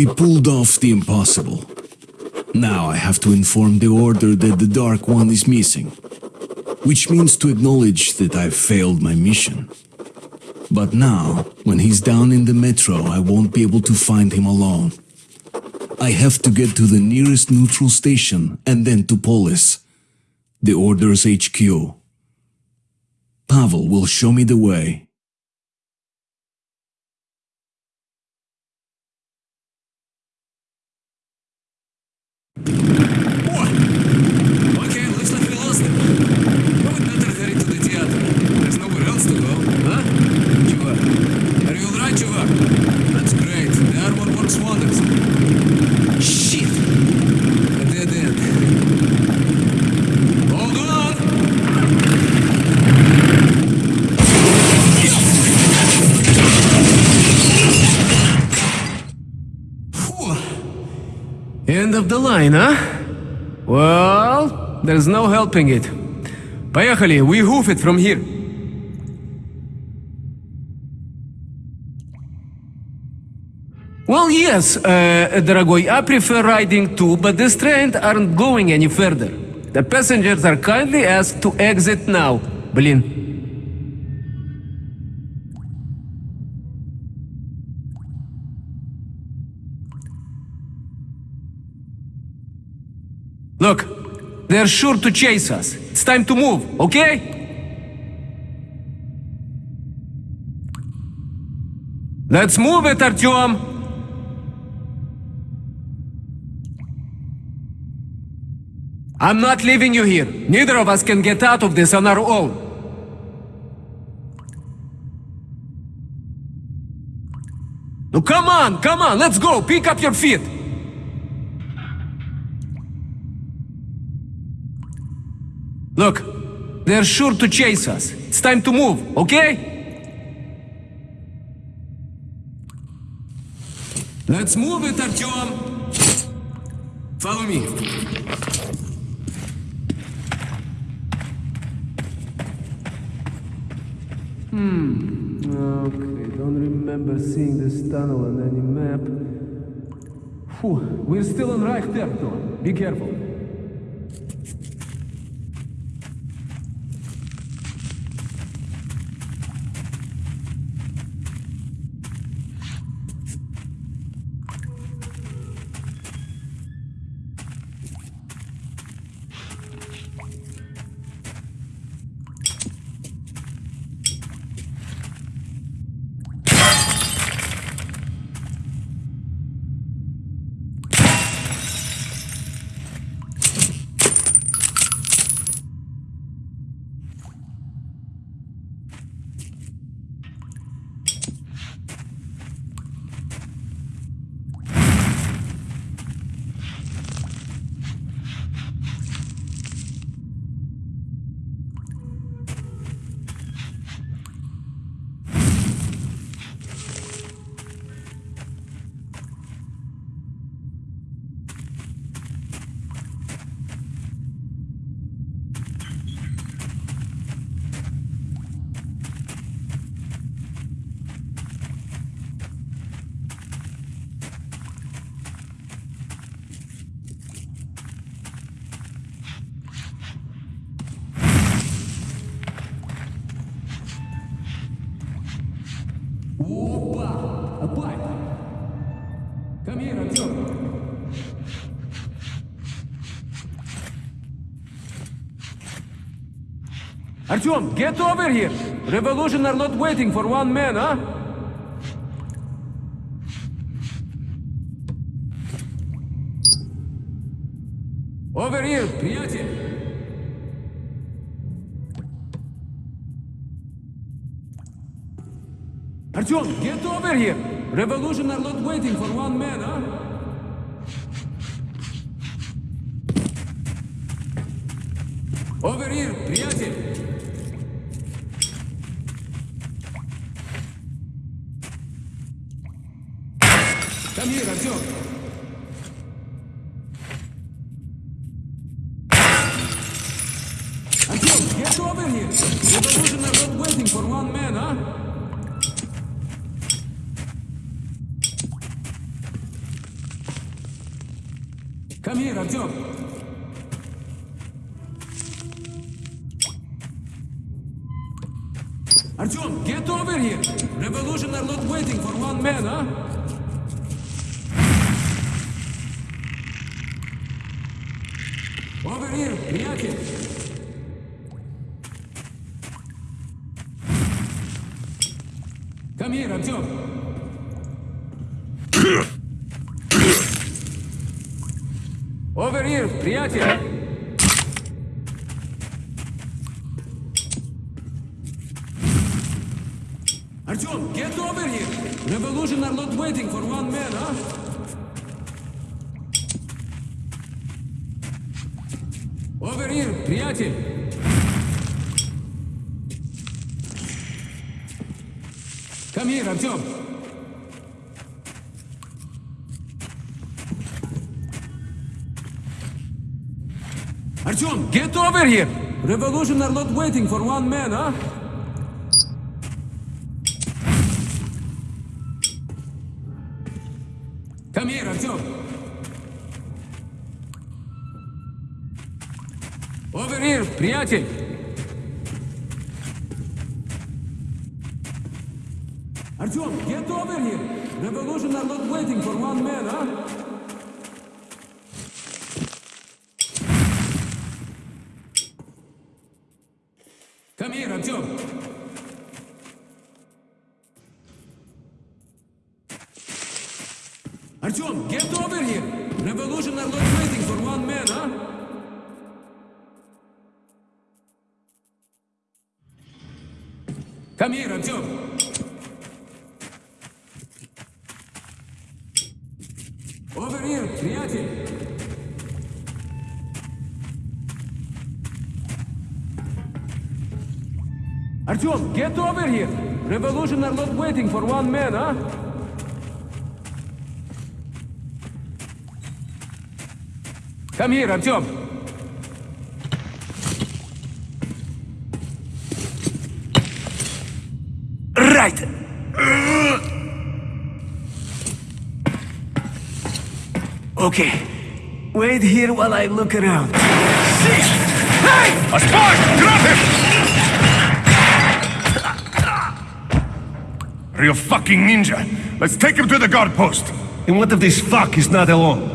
We pulled off the impossible. Now I have to inform the Order that the Dark One is missing. Which means to acknowledge that I've failed my mission. But now, when he's down in the metro, I won't be able to find him alone. I have to get to the nearest neutral station and then to Polis, the Order's HQ. Pavel will show me the way. Okay, looks like we lost him. Well, we better head into the theater. There's nowhere else to go, huh? Chuvak. Are you alright, Chuvak? That's great. The armor works wonders. Shit! A dead end. Hold on! Phew End of the line, huh? Well, there's no helping it. Поехали, we hoof it from here. Well, yes, uh, дорогой, I prefer riding too, but these trains aren't going any further. The passengers are kindly asked to exit now. Блин. they're sure to chase us. It's time to move, okay? Let's move it, Artyom! I'm not leaving you here. Neither of us can get out of this on our own. No, come on, come on, let's go. Pick up your feet. Look, they're sure to chase us. It's time to move, okay? Let's move it, Artyom. Follow me. Hmm. Okay, don't remember seeing this tunnel on any map. Phew, we're still on Reich territory. Be careful. Artyom, get over here! Revolution are not waiting for one man, huh? Over here, Priyatin! Artyom, get over here! Revolution are not waiting for one man, huh? Over here, приятель. Артем, get over here. Revolution are not waiting for one man, huh? Over here, приятель. Come here, Артем. Артем, get over here! Revolution are not waiting for one man, huh? Come here, Артем. Over here, приятель. Артем, get over here. Revolution are not waiting for one man, huh? Come here, Артем. Over here, приятель. Артем, get over here. Revolution are not waiting for one man, huh? Come here, Артем. Okay. Wait here while I look around. Hey! A spy! Drop him! Real fucking ninja. Let's take him to the guard post. And what if this fuck is not alone?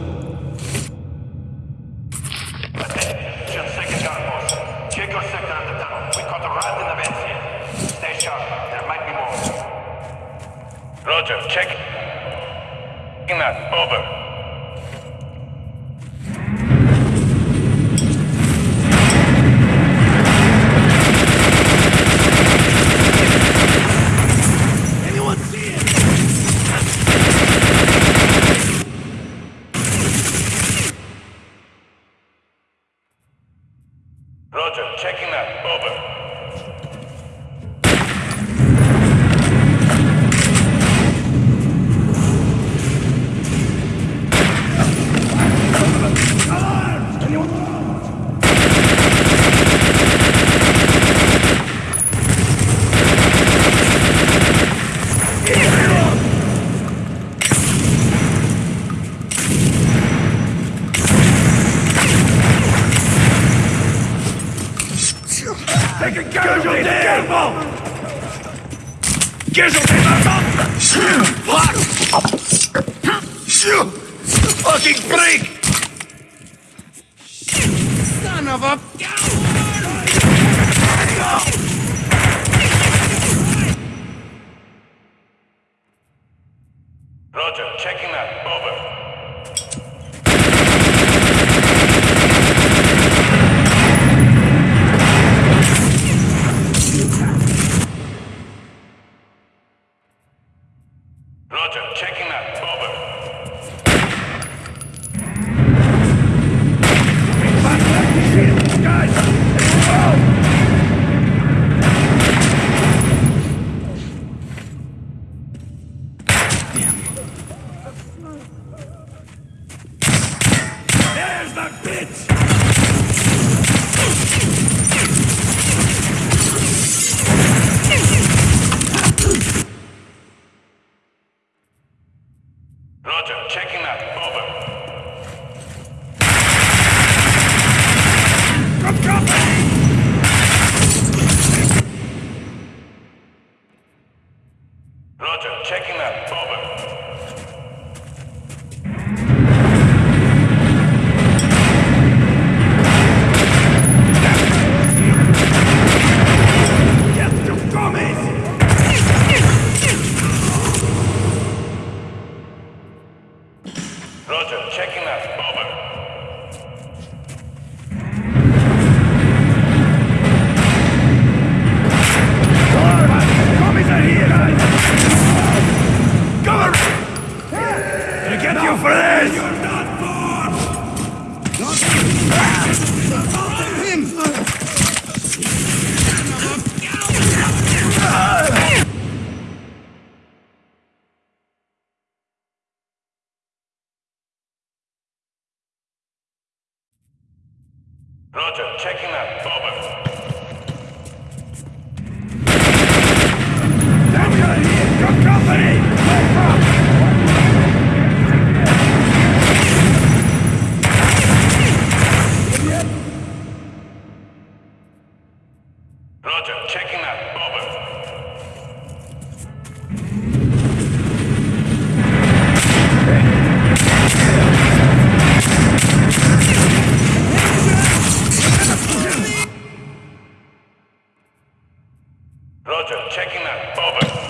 Roger, checking that. Over.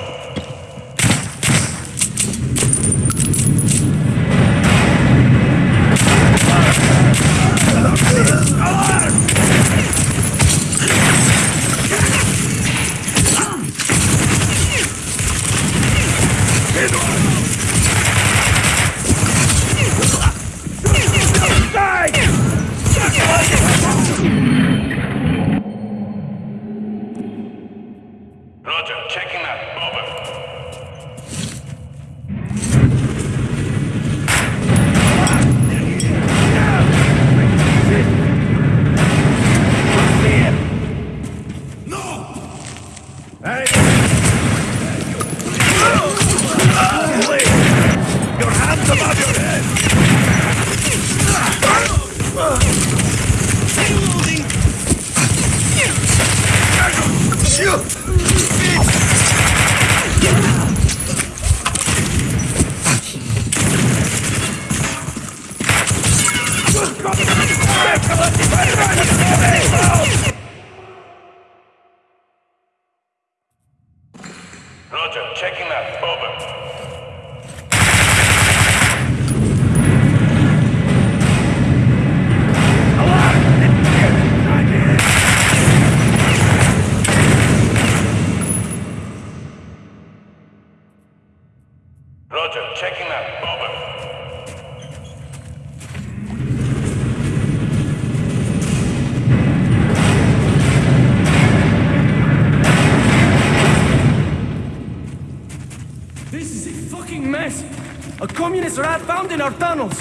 in our tunnels.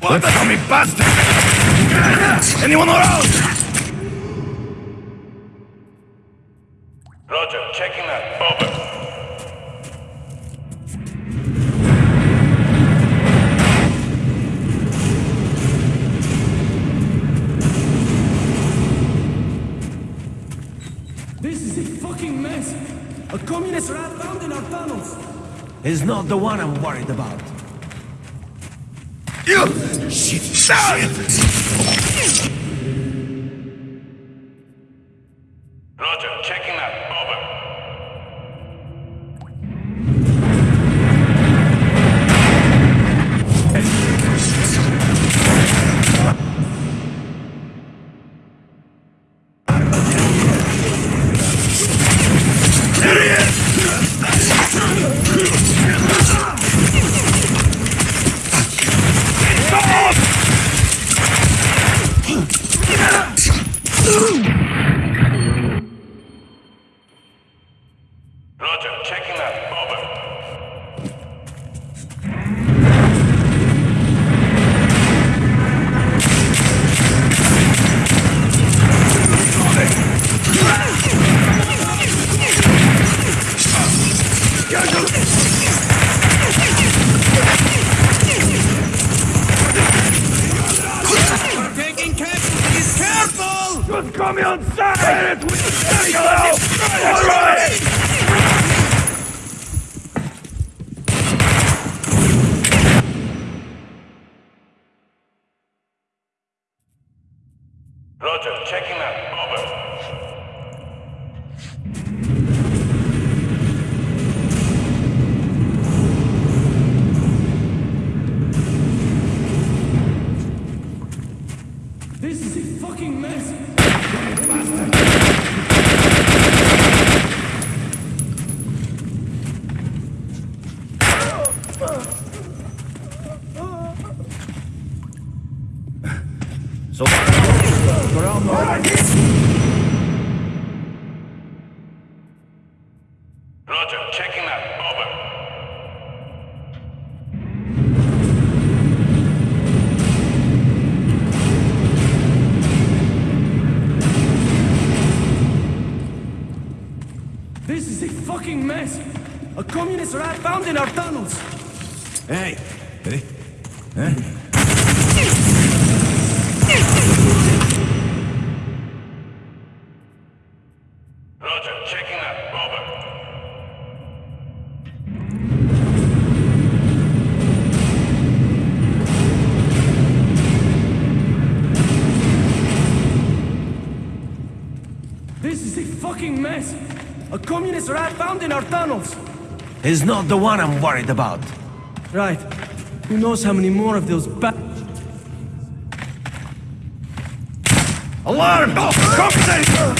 What? What? Coming bastards! Anyone around? is not the one I'm worried about. Shit, shit. Mess. A communist rat found in our tunnels. He's not the one I'm worried about. Right. Who knows how many more of those ba- Alarm! Compensation!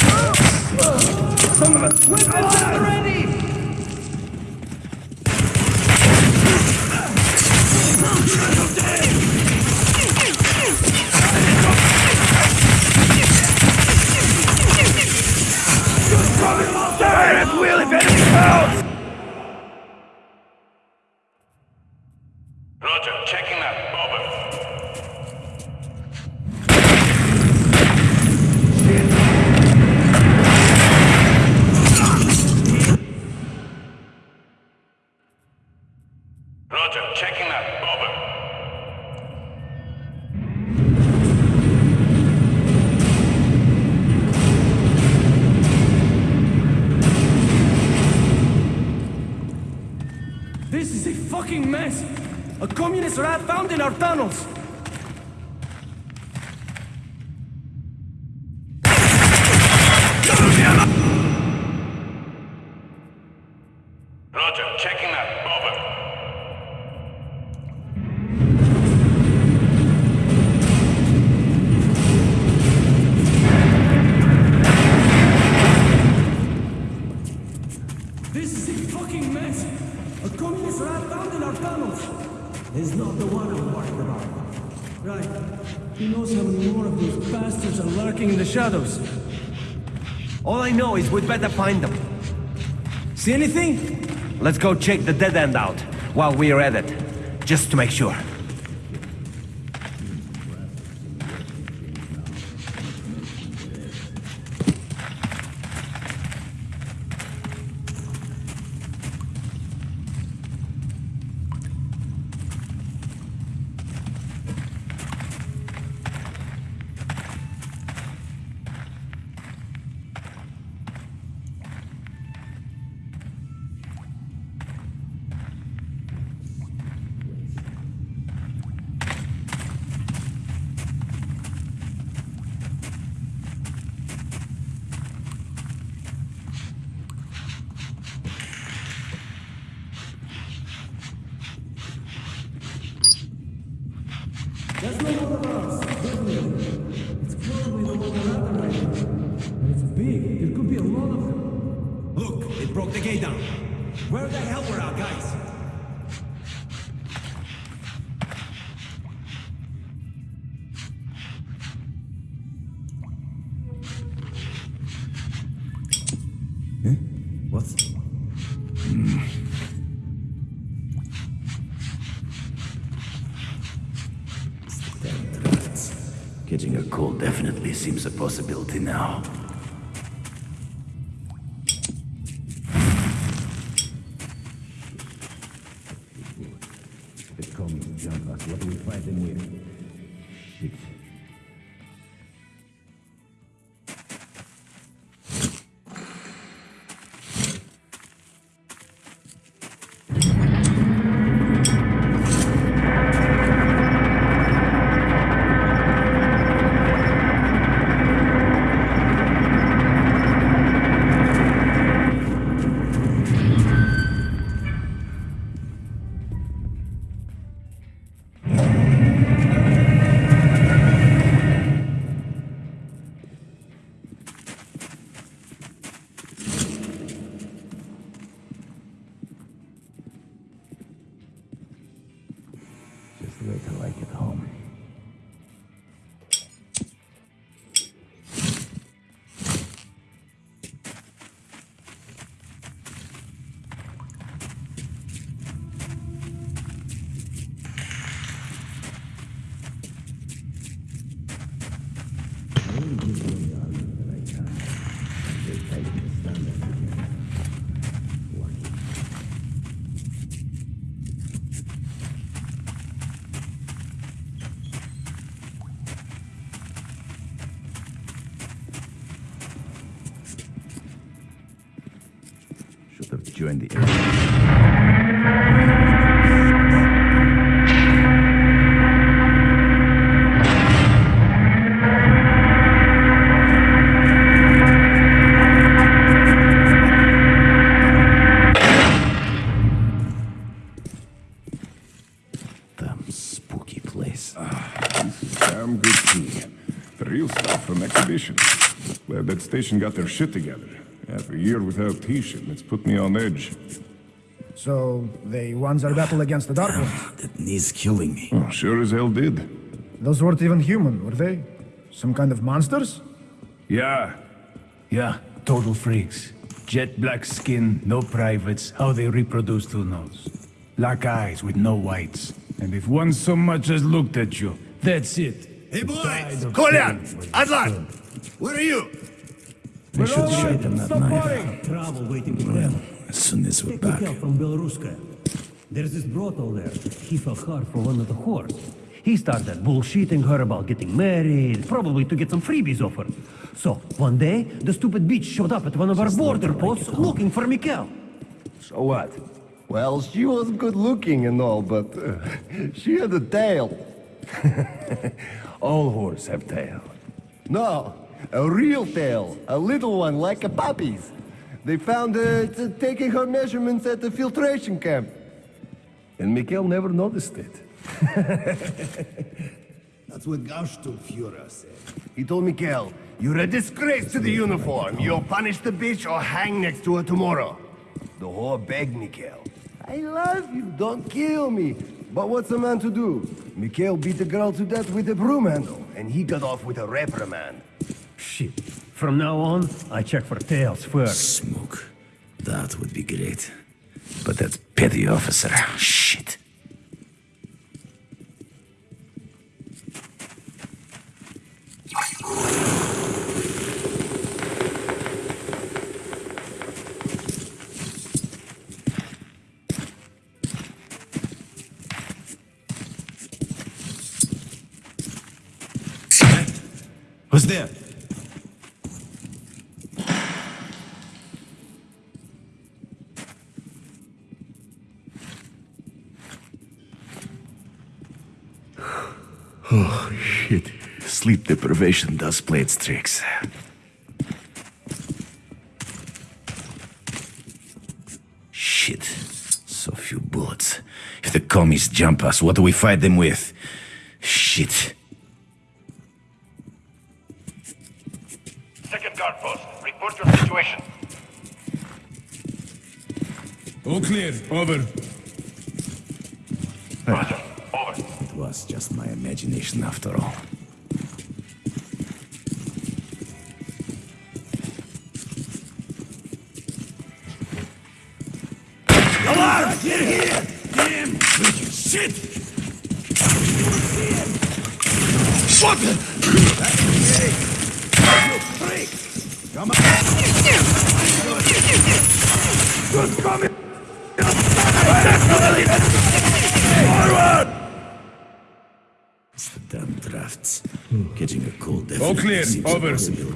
Fire at will if anything else! Rat found in our tunnels. We'd better find them. See anything? Let's go check the dead end out while we're at it, just to make sure. Join the air. Place. Ah, damn good tea. The real stuff from exhibition. Glad that station got their shit together. Half a year without peace, and it's put me on edge. So, they won their battle against the Dark Ones. Ah, that knee's killing me. Oh, sure as hell did. Those weren't even human, were they? Some kind of monsters? Yeah. Yeah, total freaks. Jet black skin, no privates. How they reproduce, who knows? Black eyes with no whites. And if one so much as looked at you, that's it. Hey boys! Kolyan! Adlan! Where are you? I should show them that knife. Trouble waiting for Well, them. as soon as we're Take back. from Belaruska. There's this brothel there. He fell hard for one of the whores. He started bullshitting her about getting married, probably to get some freebies off her. So, one day, the stupid bitch showed up at one of our border posts looking for Mikhail. So what? Well, she was good looking and all, but uh, she had a tail. All whores have tail. No, a real tail. A little one like a puppy's. They found her t- taking her measurements at the filtration camp. And Mikhail never noticed it. That's what Führer said. He told Mikhail, You're a disgrace to the uniform. You'll punish the bitch or hang next to her tomorrow. The whore begged Mikhail. I love you, don't kill me. But what's a man to do? Mikhail beat the girl to death with a broom handle, and he got off with a reprimand. Shit. From now on, I check for tails first. Smoke. That would be great. But that petty officer, shit. Who's there? Oh, shit. Sleep deprivation does play its tricks. Shit. So few bullets. If the commies jump us, what do we fight them with? Shit. Second guard post, report your situation. All clear. Over. Roger. Over. It was just my imagination after all. Definitely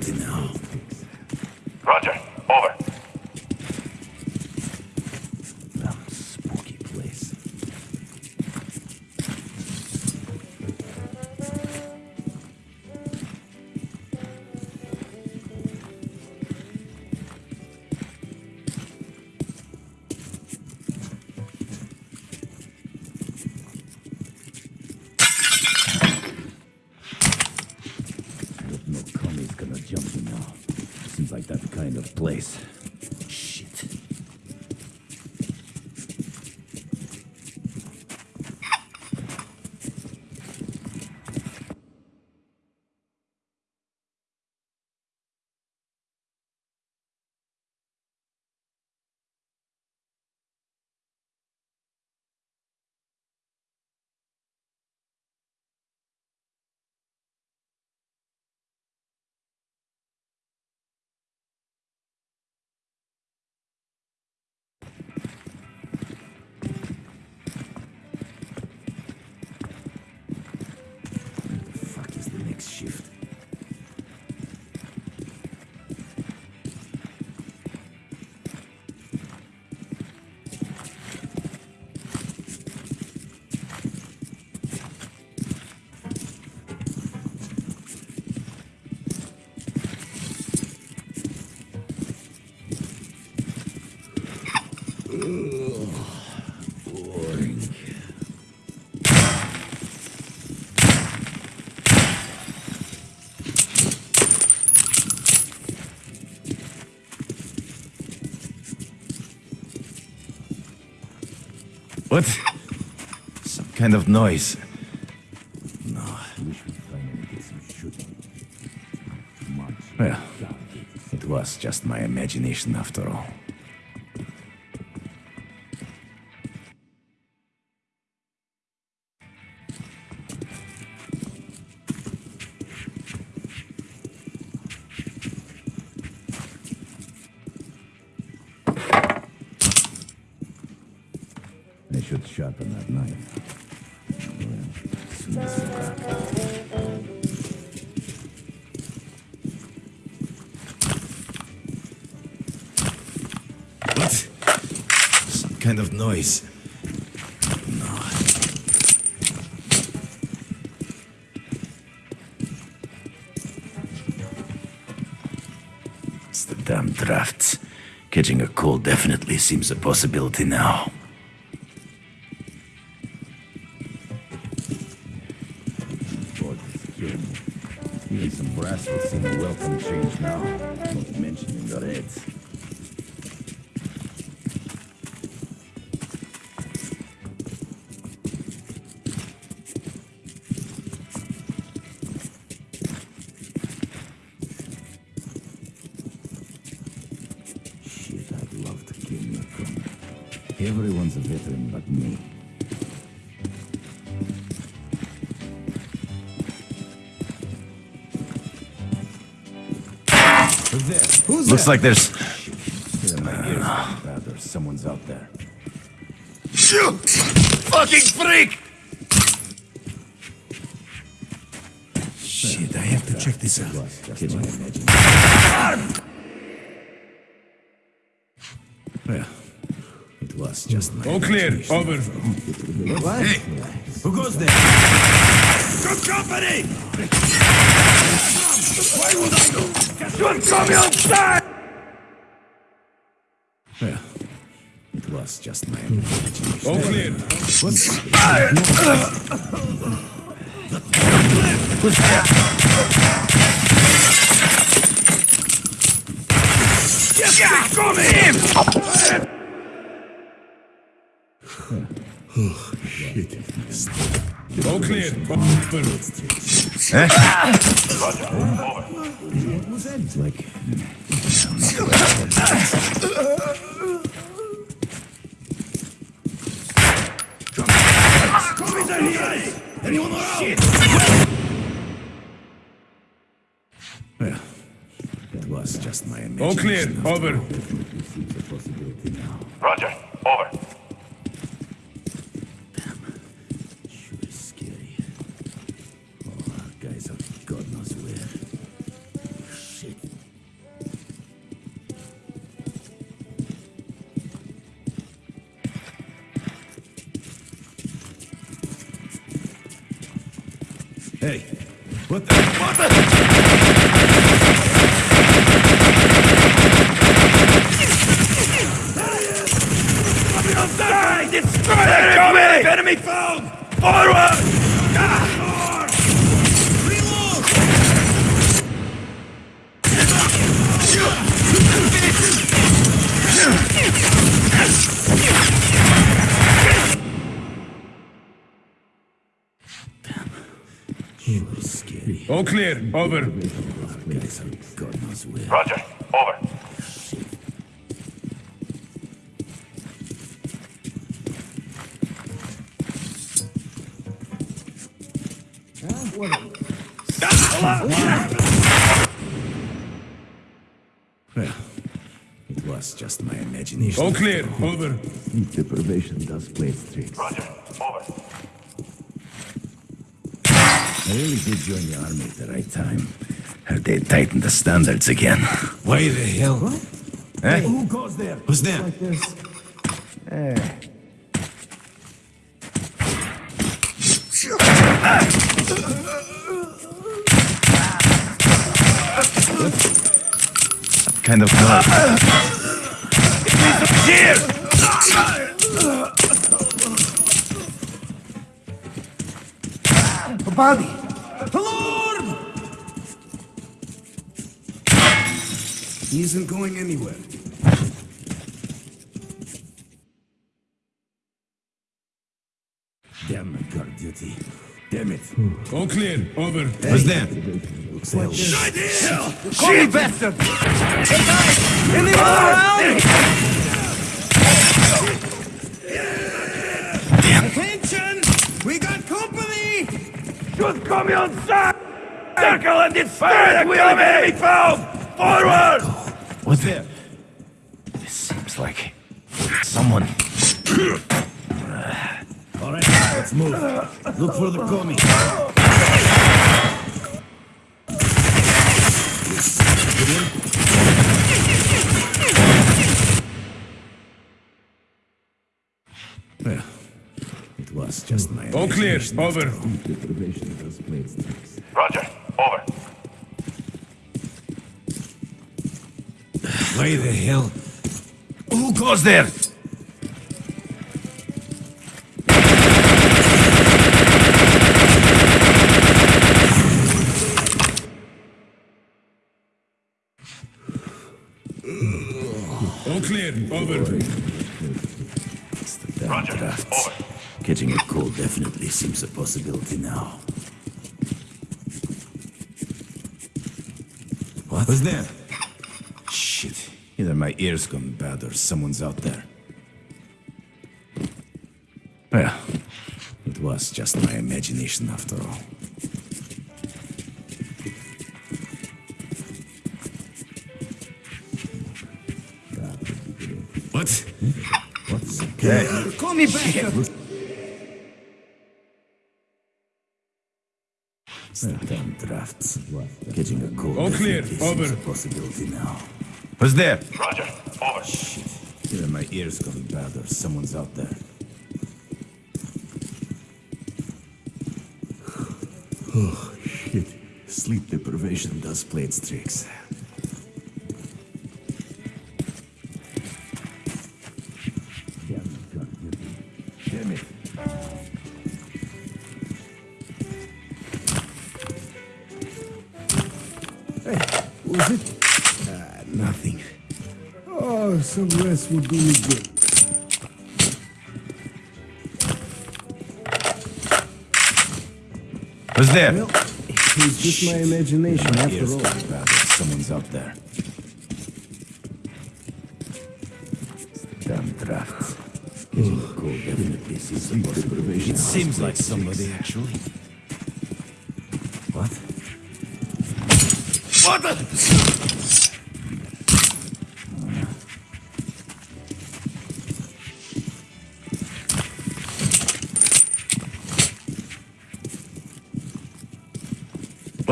kind of noise. No. Well, it was just my imagination after all. A call definitely seems a possibility now. Looks like there's. Shit, my ears are bad. There's someone's out there. Shoot! Fucking freak! Shit, I have to check this out. Well, it was just my. All clear. imagination. Over. What? Who goes there? Good company! Why would I go? Don't come outside! Just my imagination. All clear. Yeah, got him! All clear. Over. It's like. Hey, what the? What the? Destroy the enemy! Enemy found! Forward! Clear. Over. Our guys are God knows where. Roger. Over. Well, it was just my imagination. All clear. Over. Sleep deprivation does play its tricks. Roger. Over. I really did join the army at the right time. Heard they tightened the standards again. Why the hell? What? Eh? Who goes there? Who's there? Some kind of noise. A body! He isn't going anywhere. Damn it, guard duty. Damn it. All clear. Over. What's that? Cheap bastard! Hey guys! Anyone ah! around? Attention! We got company! Should come on side! Circle and destroy the we have enemy found! Forward! What's there? This seems like someone. All right, let's move. Look for the commie. Well, it was just my. All clear. Over. Roger. Over. Why the hell? Who goes there? All clear. Over. Roger. Drafts. Over. Catching a cold definitely seems a possibility now. What was that? Either my ears gone bad or someone's out there. Oh, well, it was just my imagination after all. What? What's okay? Call me back! Damn drafts. Catching a cold All clear. Over. a possibility now. Who's there? Roger. Over. Either my ears gone bad or someone's out there. Oh, shit. Sleep deprivation does play its tricks. Some rest would do me good. Who's there? Well, it's just my imagination My after all. gone someone's out there. Damn drafts. Catching a cold definitely seems a possibility. It seems like somebody actually. What? What the?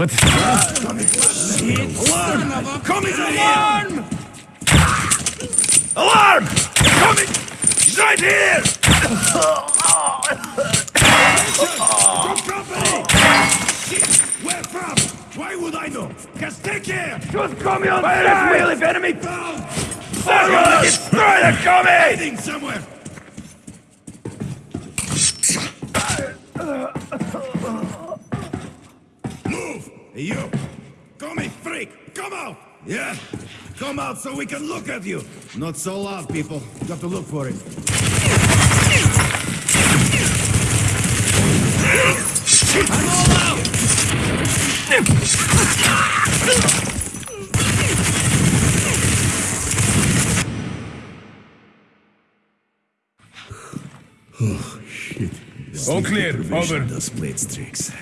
What? Alarm! Coming alarm! Alarm! Coming! He's right here! Where from? Why would I know? Just take care! Should come on Fire at will if enemy found! Circle destroy the commie! Hiding somewhere! So we can look at you! Not so loud, people. You have to look for it. I'm all out! All clear. Over. does play its tricks.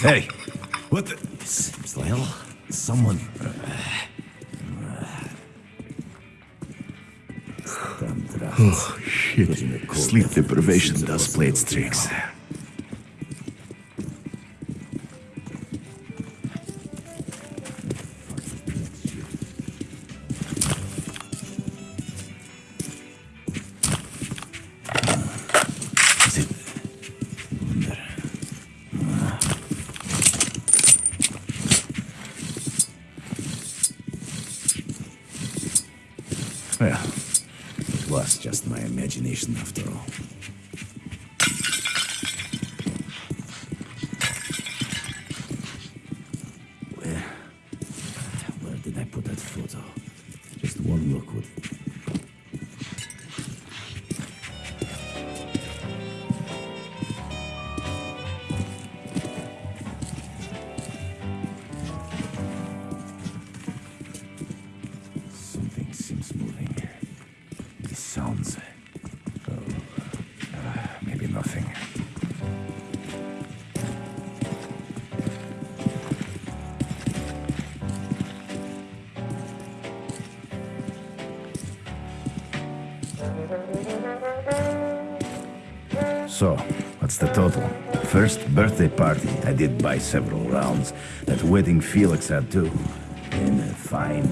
Hey, what the? Hell. Someone. Oh, shit. Sleep deprivation does play its tricks. After all. Party, I did buy several rounds. That wedding Felix had too. In a fine.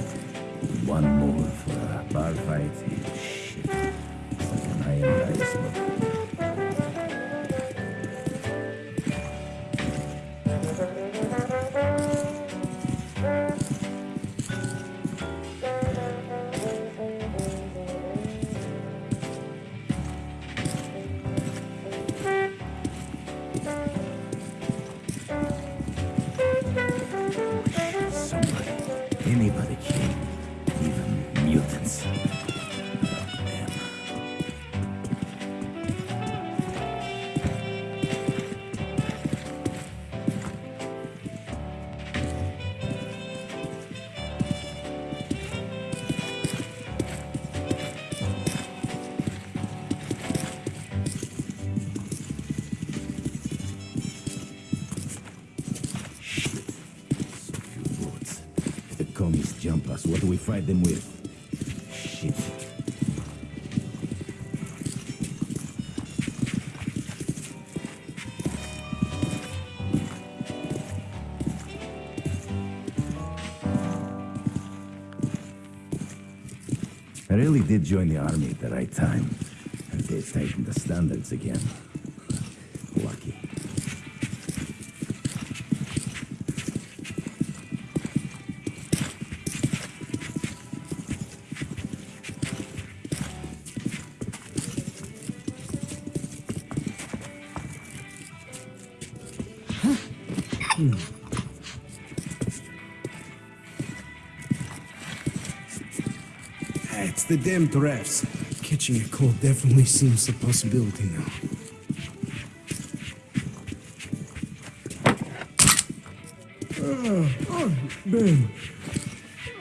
Fight them with? Shit. I really did join the army at the right time. And they've tightened the standards again. The damn drafts. Catching a cold definitely seems a possibility now. Oh, oh, Ben.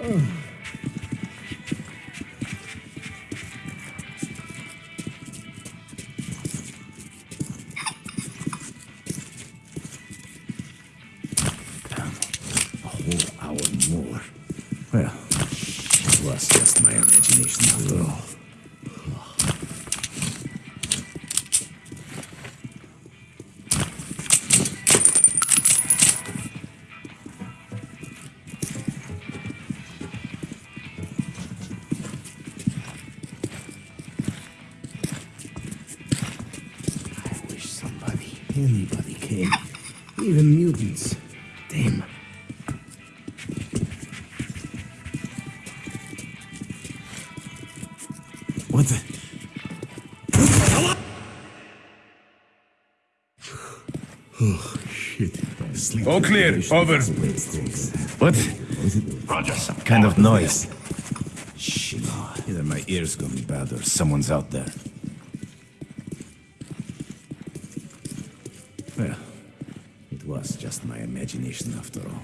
Oh. All clear. Over. What? Roger. Some kind of noise. Shit. Either my ears going bad or someone's out there. Well, it was just my imagination after all.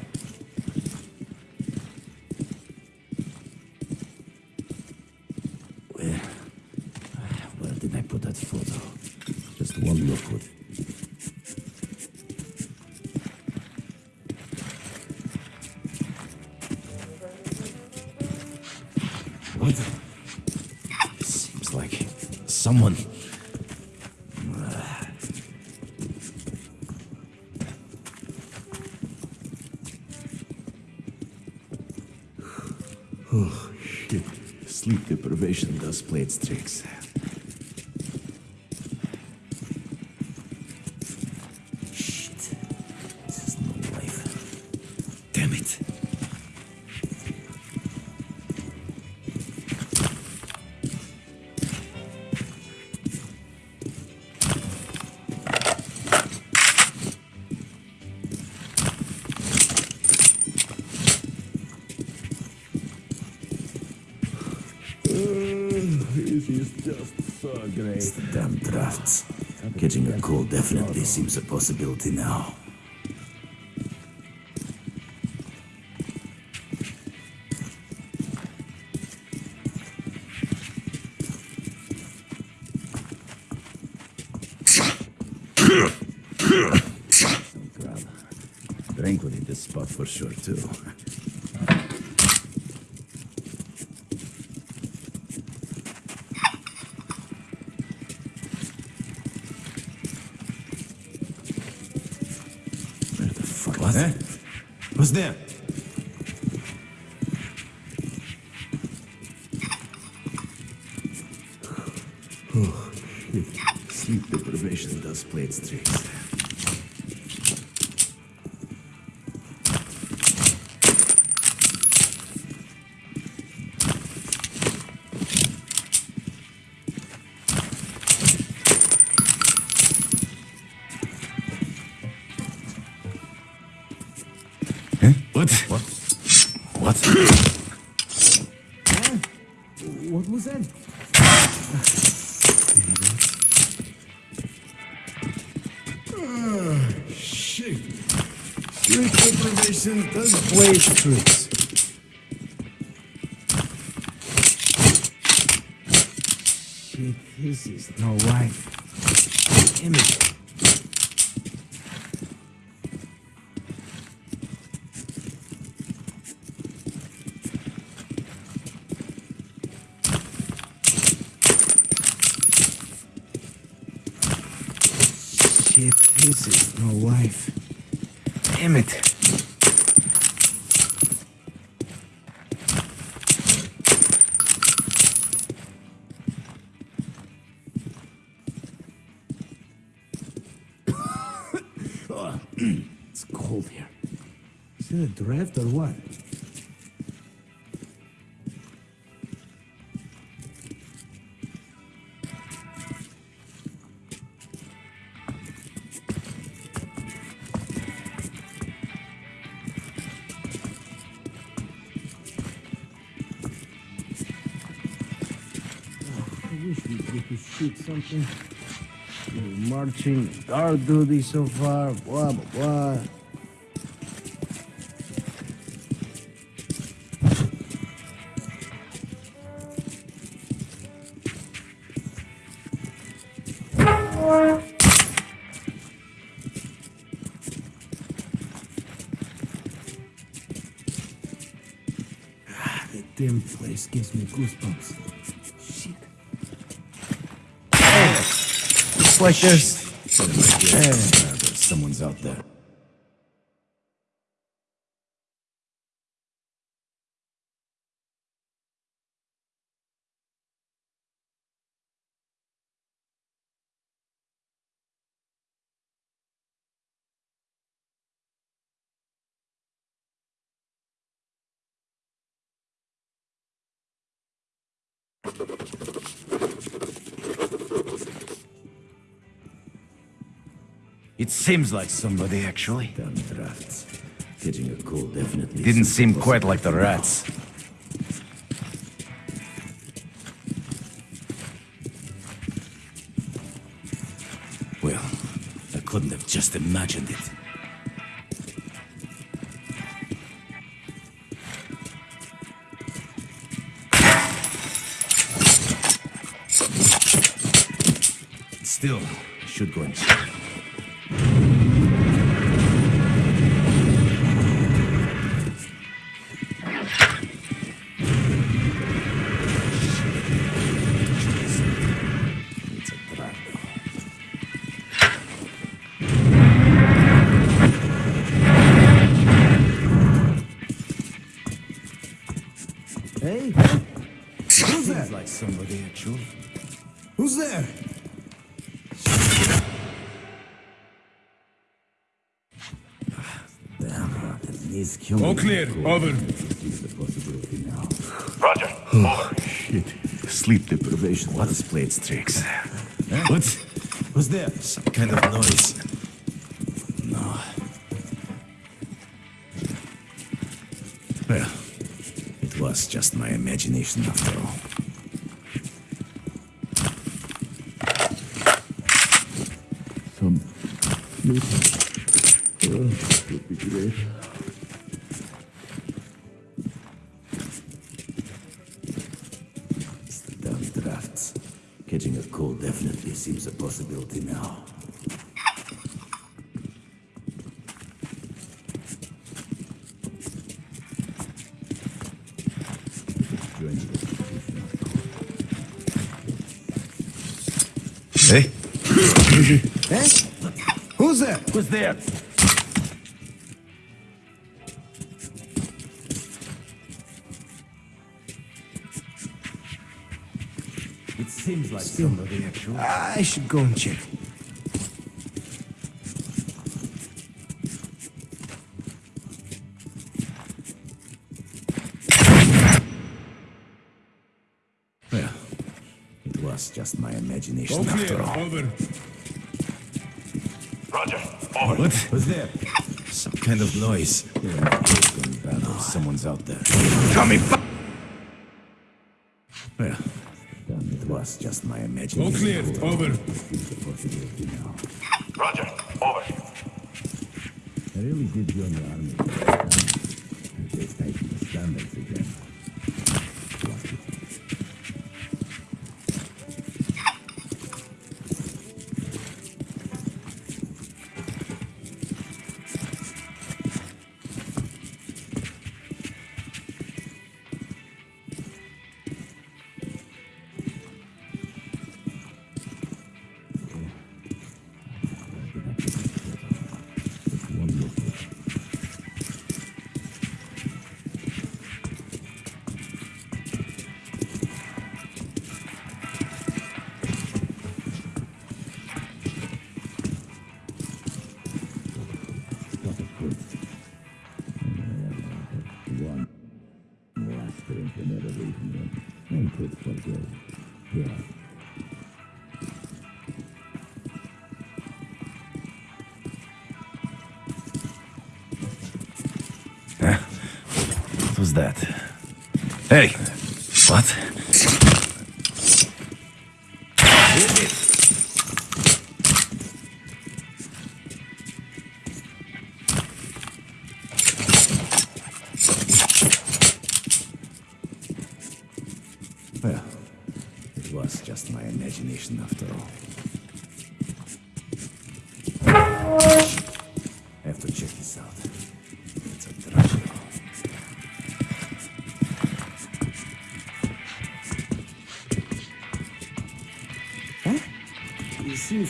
This is just so great. Damn drafts. Catching a cold definitely seems a possibility now. What's deprivation does its tricks. This is no right. Damn a draft or what? I wish we we could shoot something. We're marching, guard duty so far, blah, blah, blah. Place gives me goosebumps. Shit. Looks like this. Uh, someone's out there. It seems like somebody, actually. Damn. Catching a definitely. Didn't seem quite like the rats. Well, I couldn't have just imagined it. Still, I should go and there? Damn, that needs killing. All clear. Over. Is the. Roger. Over. Shit. Sleep deprivation. What has played its tricks? What? What's that? Some kind of noise. No. Well, it was just my imagination after all. Sleep. Who's there? It seems like somebody actually. I should go and check. Well, it was just my imagination All after clear. all. Over. What's there? Some kind of noise. Oh, someone's out there. Coming back! Well, it was just my imagination. All clear. Over. It's a possibility now. Roger. Over. I really did join the army. They tightened the standards again. Hey!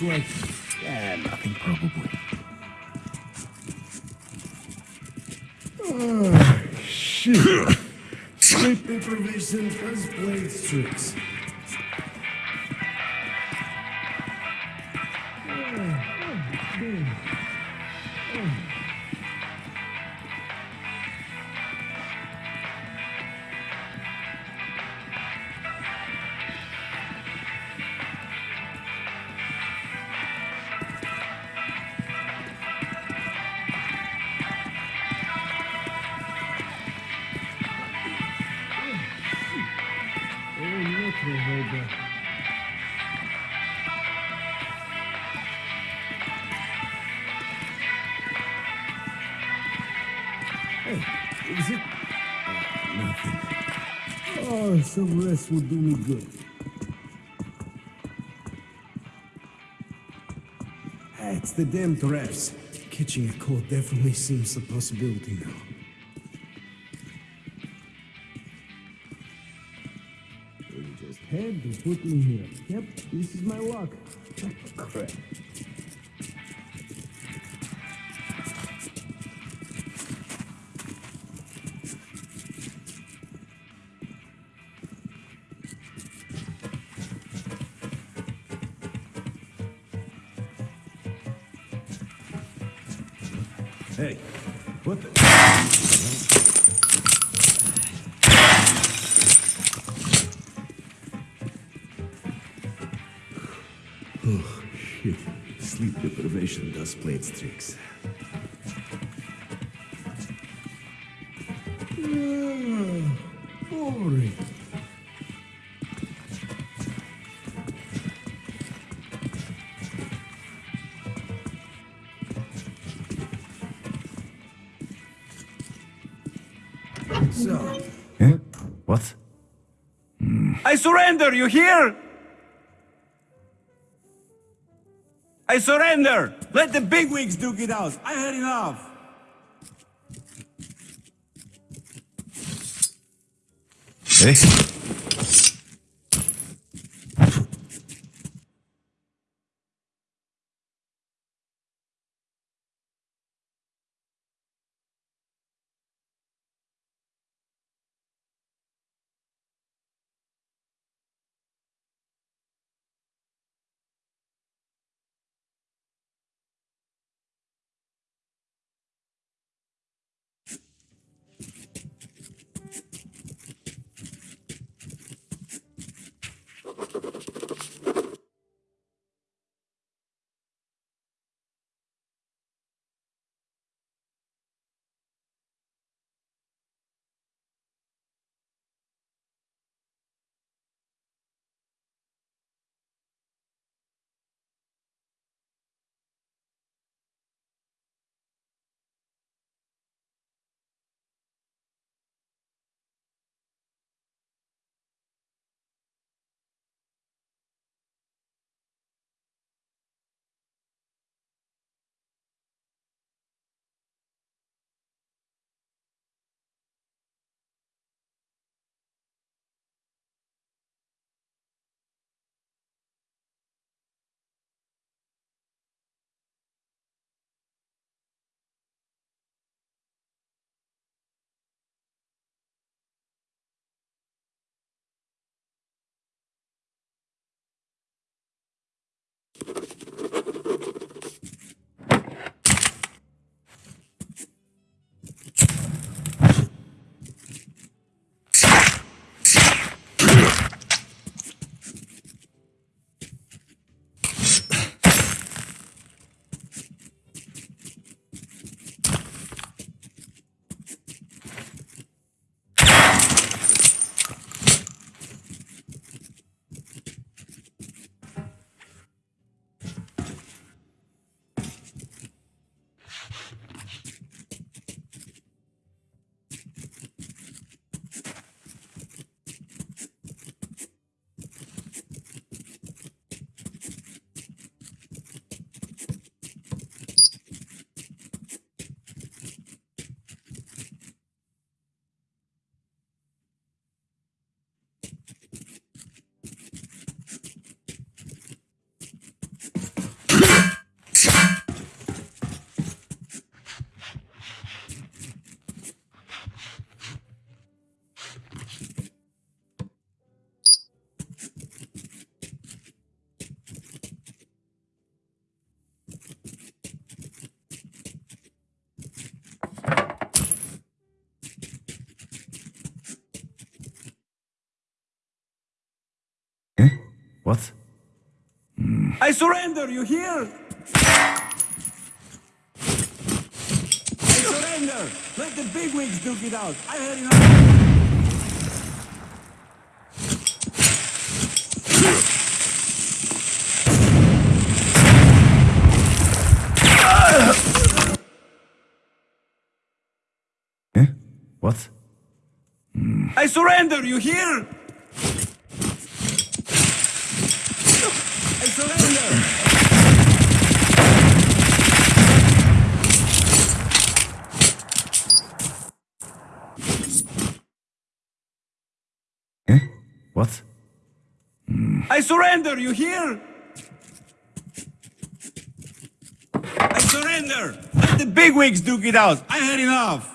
It rest would do me good. It's the damn drafts. Catching a cold definitely seems a possibility now. You just had to put me here. Yep, this is my luck. Crap. Surrender, you hear? I surrender! Let the bigwigs duke it out. I had enough. Eh? I surrender, you hear? I surrender! Let the bigwigs duke it out. I had enough. Eh? What? I surrender, you hear? I surrender! Eh? What? I you hear? I surrender! Let the bigwigs duke it out. I had enough.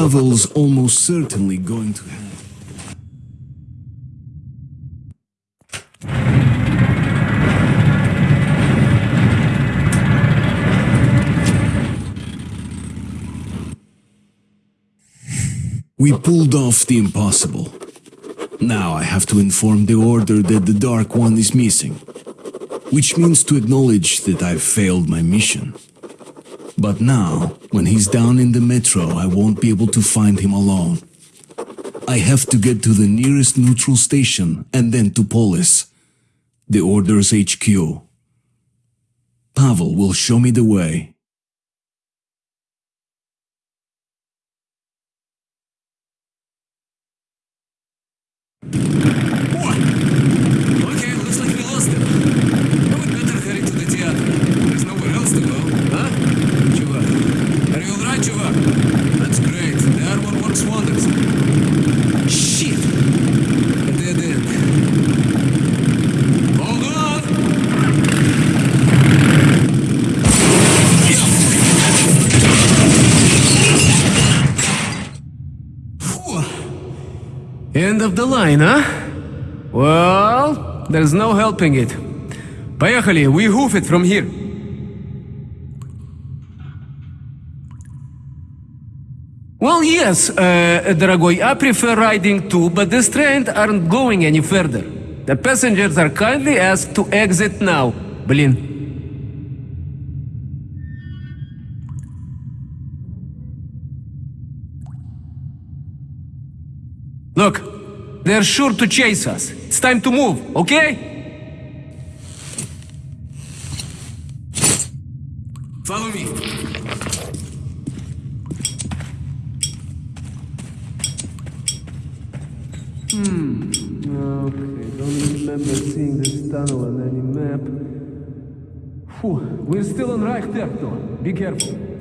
Pavel's almost certainly going to have... We pulled off the impossible. Now I have to inform the Order that the Dark One is missing. Which means to acknowledge that I've failed my mission. But now, when he's down in the metro, I won't be able to find him alone. I have to get to the nearest neutral station and then to Polis, the Order's HQ. Pavel will show me the way. End of the line, huh? Well, there's no helping it. Поехали, we hoof it from here. Well, yes, uh, дорогой, I prefer riding too, but this train aren't going any further. The passengers are kindly asked to exit now. Блин. Look, they're sure to chase us. It's time to move, okay? Follow me. Hmm. Okay, don't remember seeing this tunnel on any map. Whew, we're still on Reich territory. Be careful.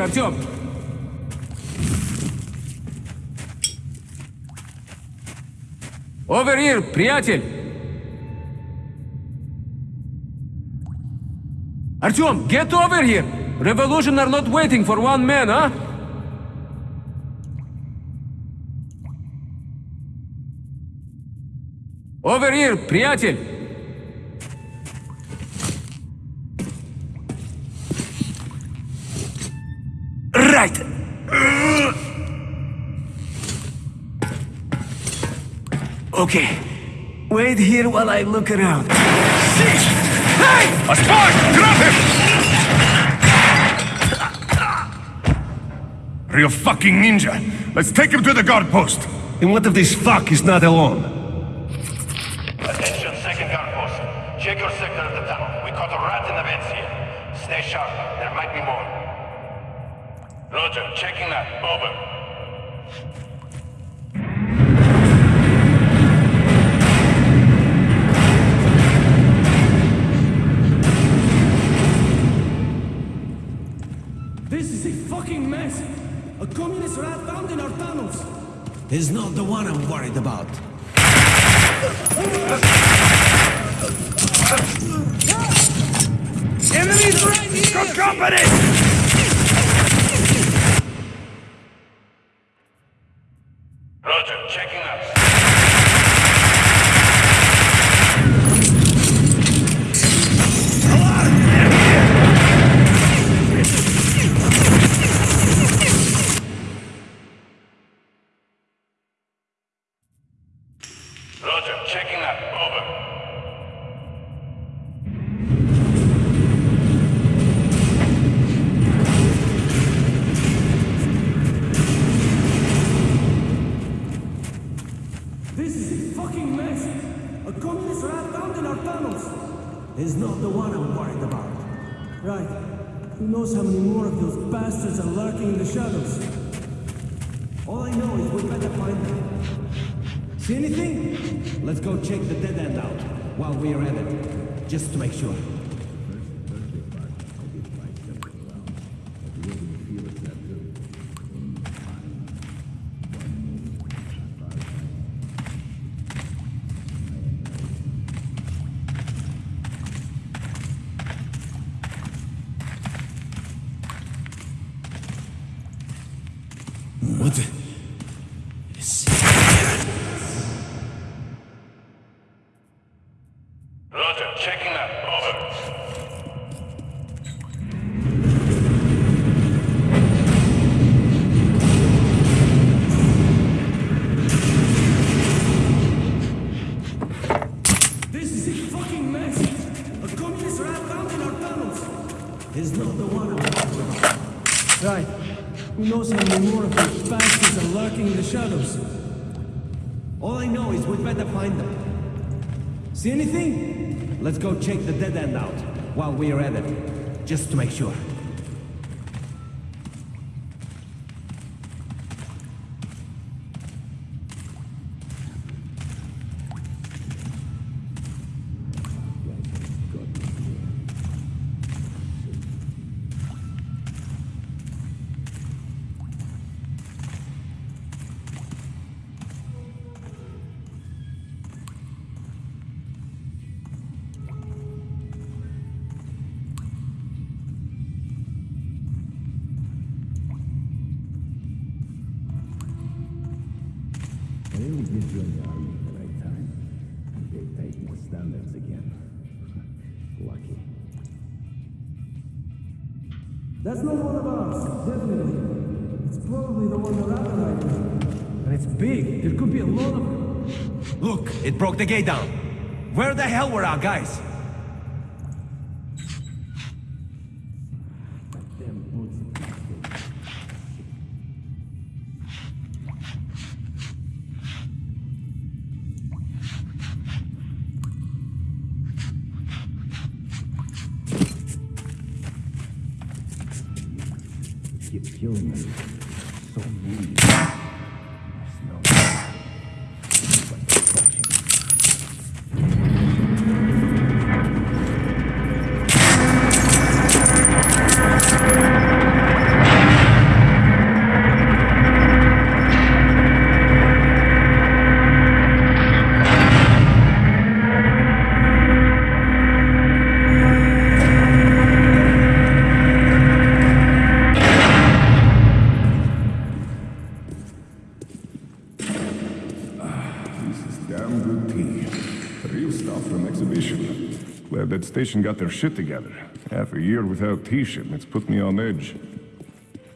Here, Артем! Over here, приятель! Артем, get over here! Revolution are not waiting for one man, huh? Over here, приятель! Okay. Wait here while I look around. Hey! A spy! Grab him! Real fucking ninja. Let's take him to the guard post. And what if this fuck is not alone? More of those bastards are lurking in the shadows? All I know is we'd better find them. See anything? Let's go check the dead end out while we are at it, just to make sure. The gate down. Where the hell were our guys? Glad station got their shit together. Half a year without tea shipments put me on edge.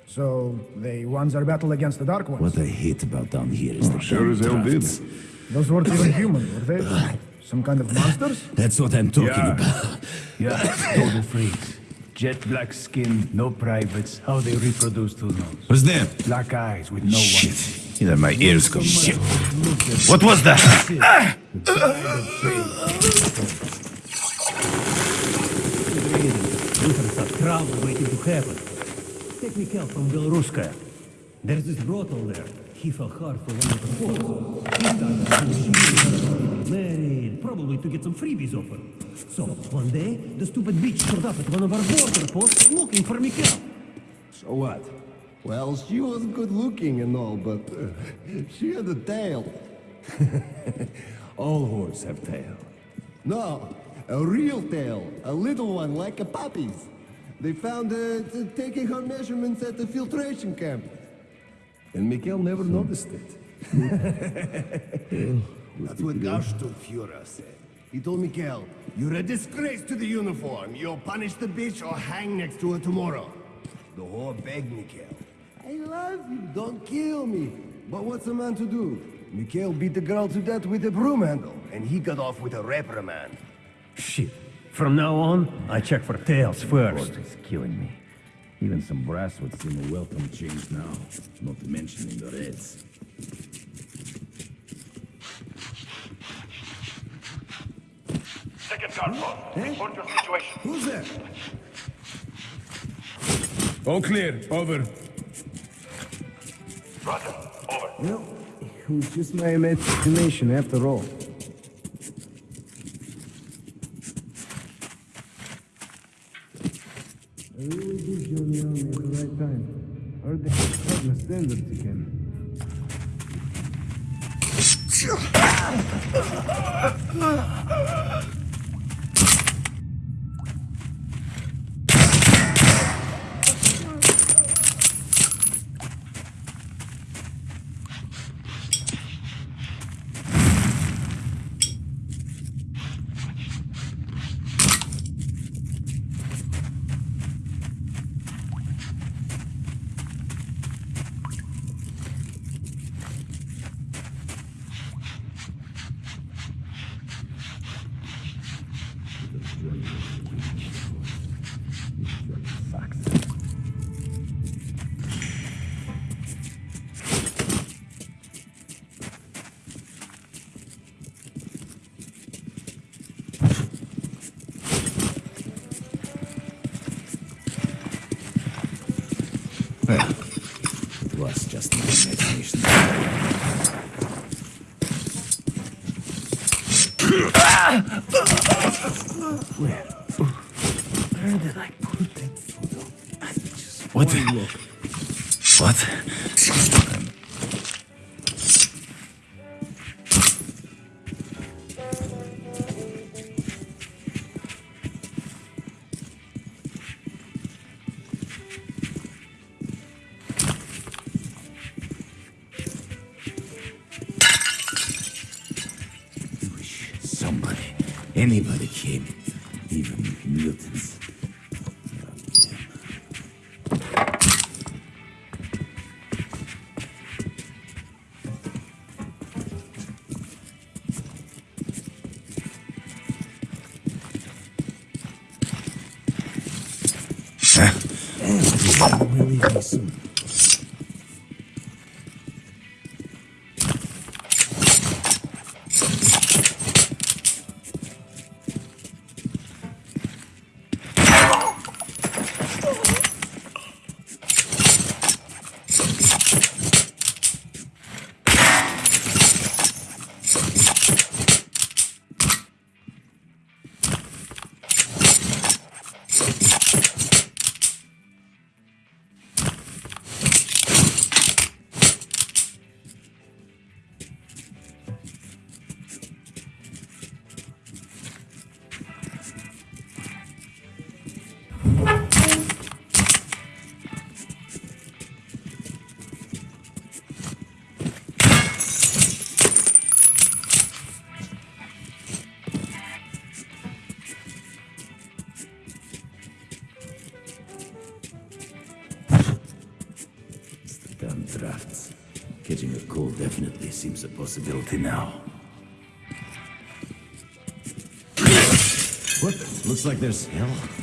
So, they won their battle against the Dark Ones. What I hate about down here is Oh, the sure as hell did. Those weren't even human, were they? Uh, Some kind of monsters? That's what I'm talking Yeah. about. Yeah, total freaks. Jet black skin, no privates. How they reproduce to knows. What's that? Black eyes with no Shit. whites. Either my ears go shit. What was that? Hunters are crowd waiting to happen. Take Mikhail from Belaruskaya. There's this brothel there. He fell hard for one of the forts. He started bullshitting, married, probably to get some freebies off her. So, one day, the stupid bitch showed up at one of our border posts looking for Mikhail. So what? Well, she was good looking and all, but uh, she had a tail. All whores have tail. No, a real tail. A little one like a puppy's. They found uh, her t- taking her measurements at the filtration camp. And Mikhail never hmm. noticed it. Hmm. That's what Garstuhlführer said. He told Mikhail, you're a disgrace to the uniform. You'll punish the bitch or hang next to her tomorrow. The whore begged Mikhail. I love you, don't kill me. But what's a man to do? Mikhail beat the girl to death with a broom handle, and he got off with a reprimand. Shit. From now on, I check for tails first. It's killing me. Even some brass would seem a welcome change now, not mentioning the reds. Second car, eh? report your situation. Who's there? All clear, over. Roger, over. Well, was just my imagination, after all. They always do show the army at the right time. Heard they have cut my standards again. Oh, です。like there's hell.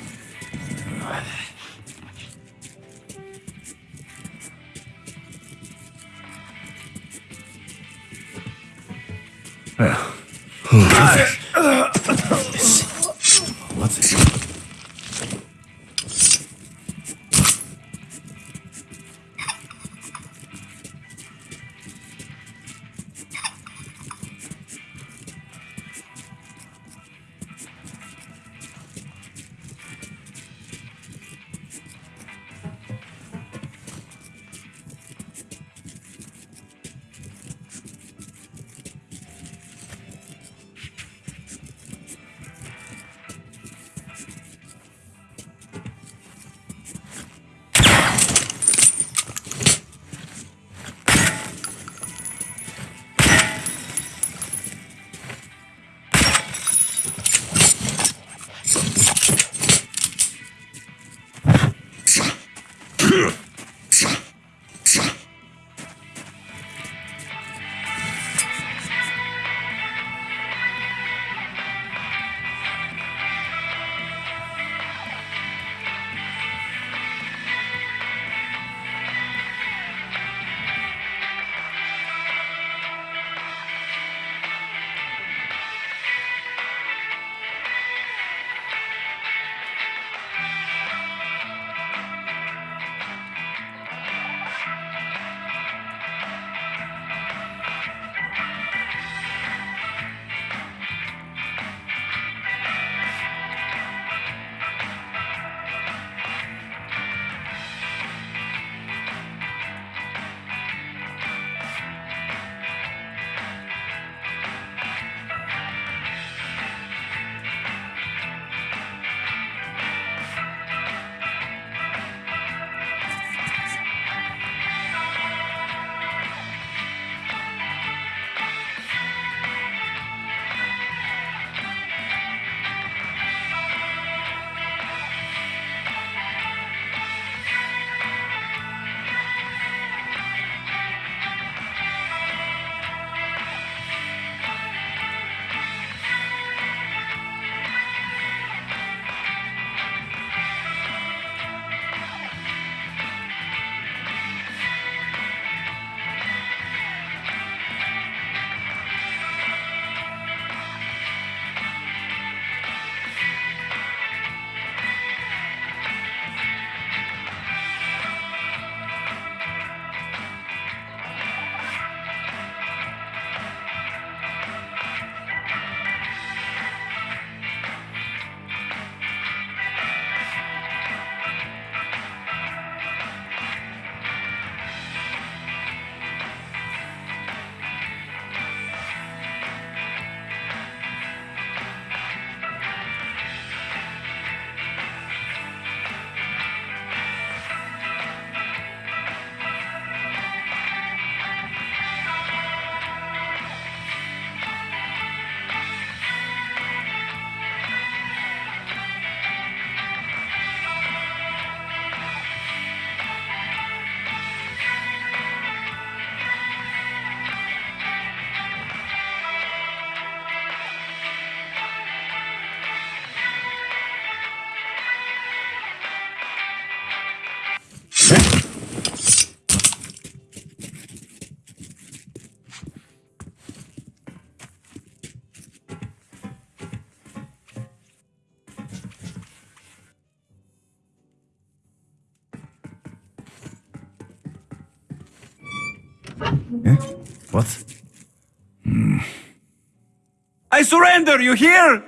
Surrender, you hear?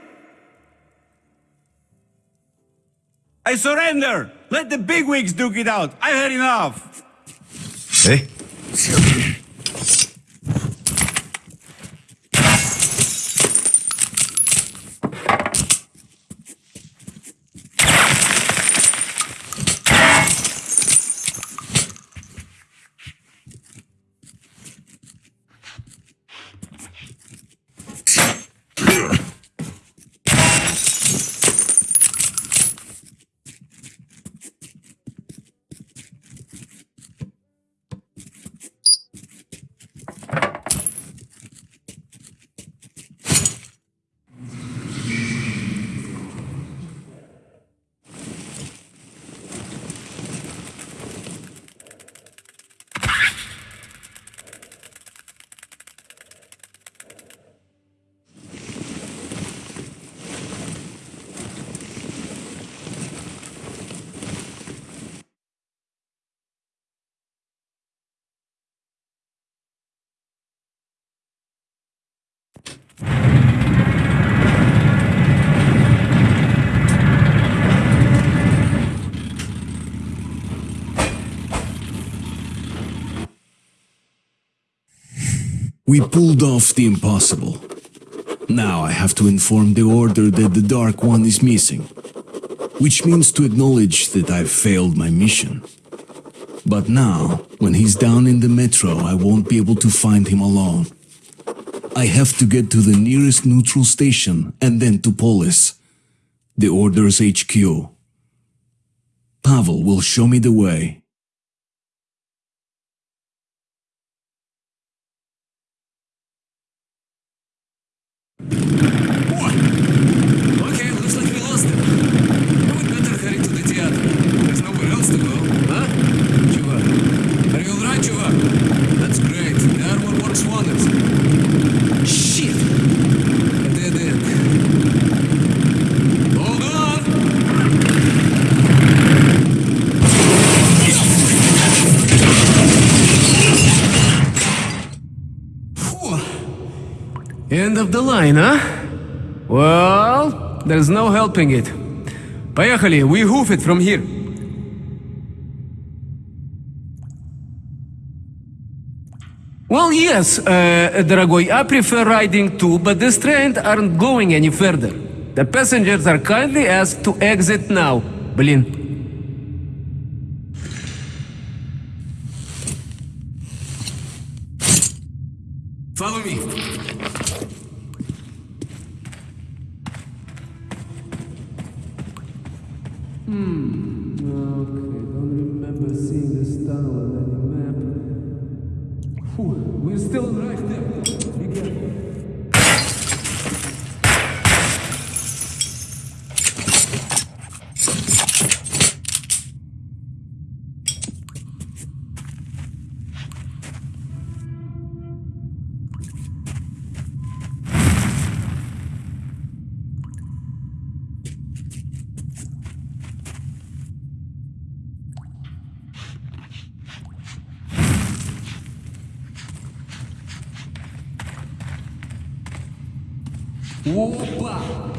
I surrender! Let the bigwigs duke it out! I've had enough! We pulled off the impossible. Now I have to inform the Order that the Dark One is missing. Which means to acknowledge that I've failed my mission. But now, when he's down in the metro, I won't be able to find him alone. I have to get to the nearest neutral station and then to Polis, the Order's HQ. Pavel will show me the way. End of the line, huh? Well, there's no helping it. Поехали, we hoof it from here. Well, yes, uh, дорогой, I prefer riding too, but this train aren't going any further. The passengers are kindly asked to exit now. Блин. Follow me. Still right there.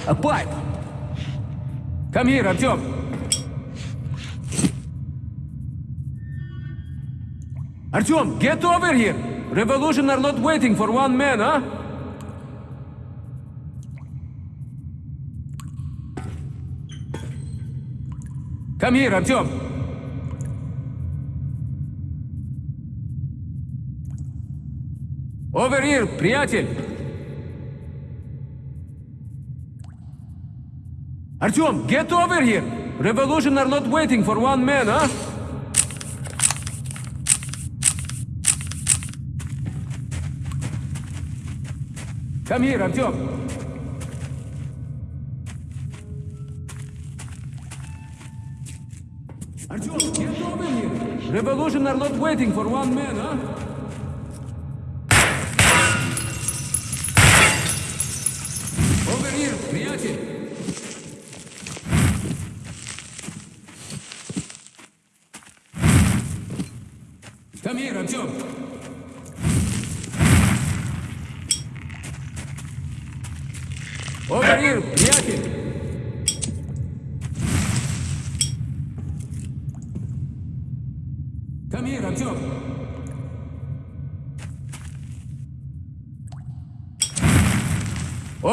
A pipe! Come here, Артем! Артем, get over here! Revolution are not waiting for one man, huh? Come here, Артем! Over here, приятель! Artyom, get over here! Revolution are not waiting for one man, huh? Come here, Artyom. Artyom, get over here! Revolution are not waiting for one man, huh?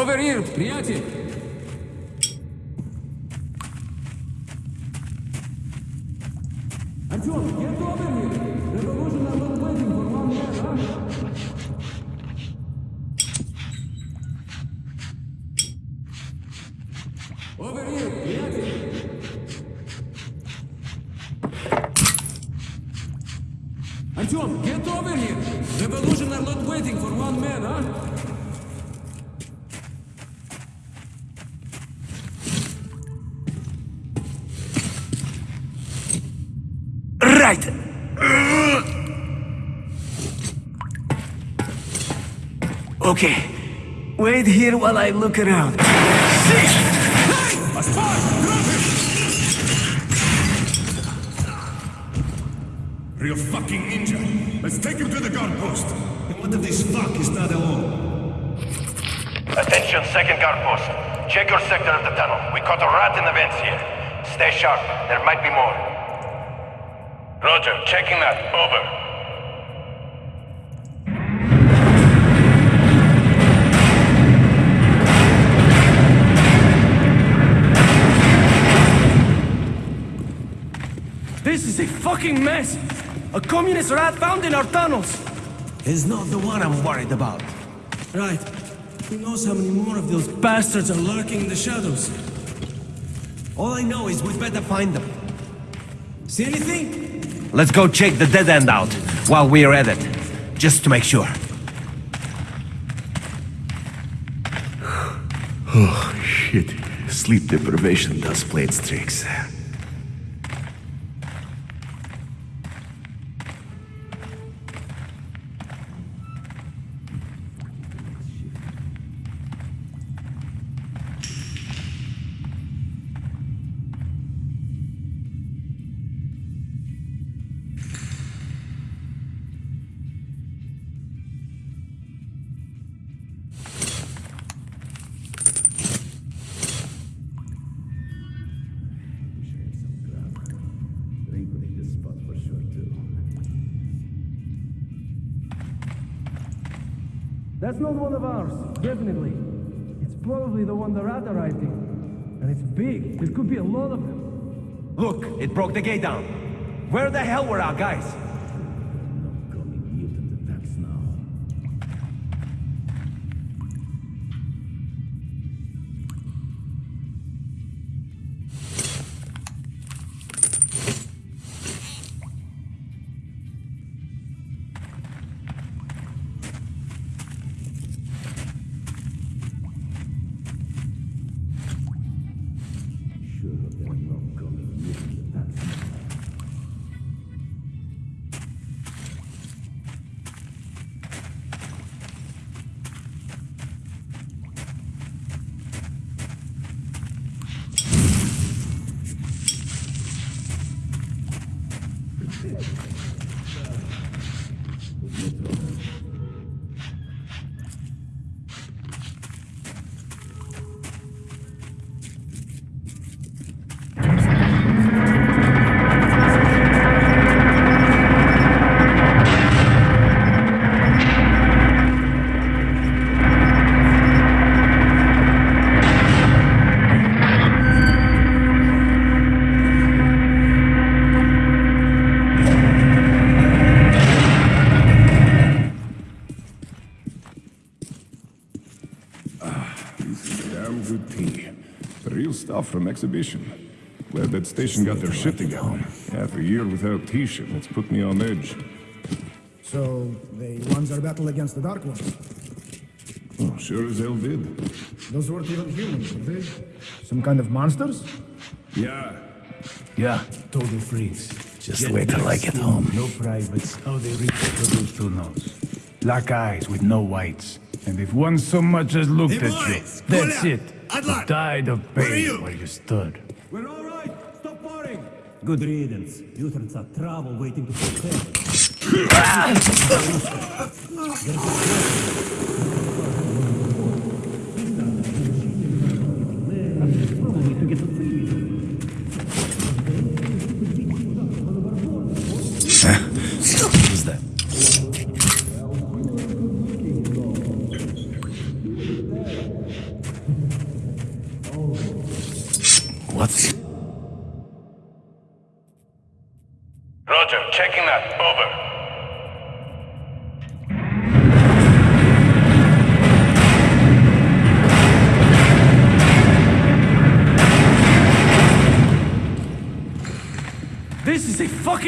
Over here, приятель! Okay. Wait here while I look around. Real fucking ninja. Let's take him to the guard post. What if this fuck is not alone? Attention, second guard post. Check your sector of the tunnel. We caught a rat in the vents here. Stay sharp. There might be more. Roger, checking that. Over. Is a fucking mess! A communist rat found in our tunnels! Is not the one I'm worried about. Right. Who knows how many more of those bastards are lurking in the shadows? All I know is we'd better find them. See anything? Let's go check the dead end out while we're at it. Just to make sure. Oh, shit. Sleep deprivation does play its tricks. There could be a lot of them. Look, it broke the gate down. Where the hell were our guys? From exhibition. Glad that station got their shit together. Half a year without T-ship, it's put me on edge. So, they won their battle against the Dark Ones. Oh, sure as hell did. Those weren't even humans, were they? Some kind of monsters? Yeah. Yeah, total freaks. Just Jet wait till I get home. No privates. How they reproduce who knows. Black eyes with no whites. And if one so much as looked Hey, at boys, you, that's out. it. Adler, You died of where are pain you? where you stood. We're all right. Stop worrying. Good riddance. Utherans are trouble waiting to protect.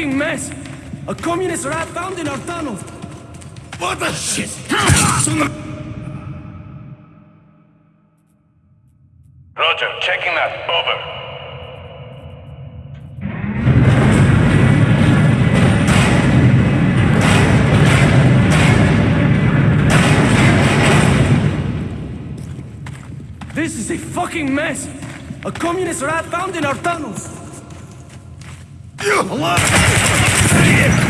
fucking mess! A communist rat found in our tunnels! What the shit? Roger, checking that. Over. This is a fucking mess! A communist rat found in our tunnels! Hello!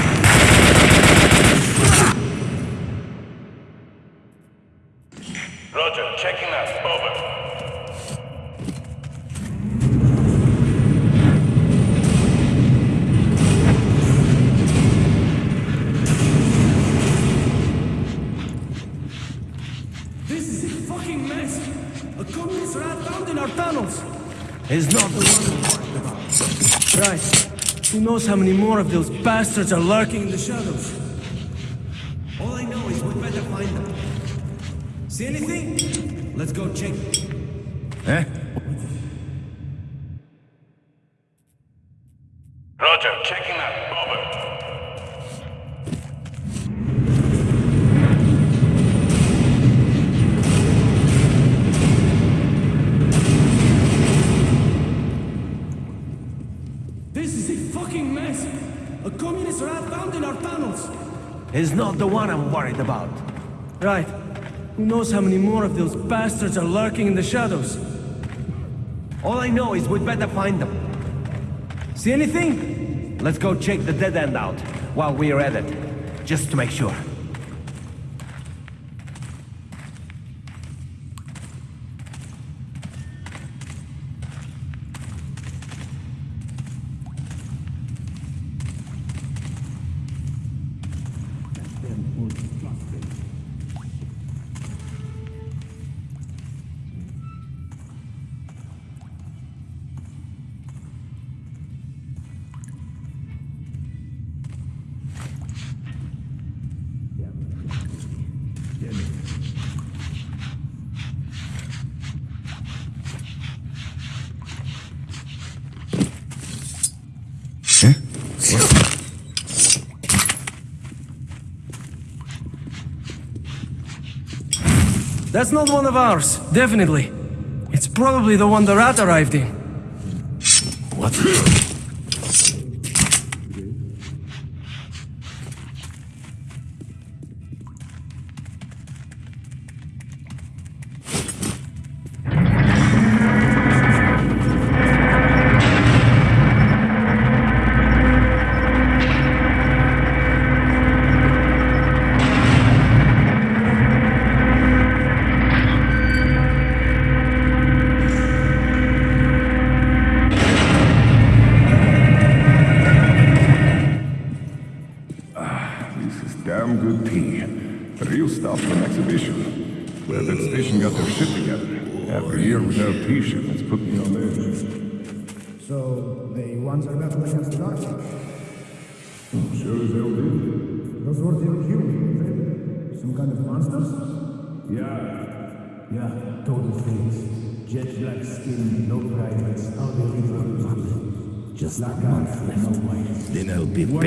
Who knows how many more of those bastards are lurking in the shadows? All I know is we better find them. See anything? Let's go check. Not the one I'm worried about. Right. Who knows how many more of those bastards are lurking in the shadows? All I know is we'd better find them. See anything? Let's go check the dead end out while we're at it, just to make sure. That's not one of ours, definitely. It's probably the one the rat arrived in. What?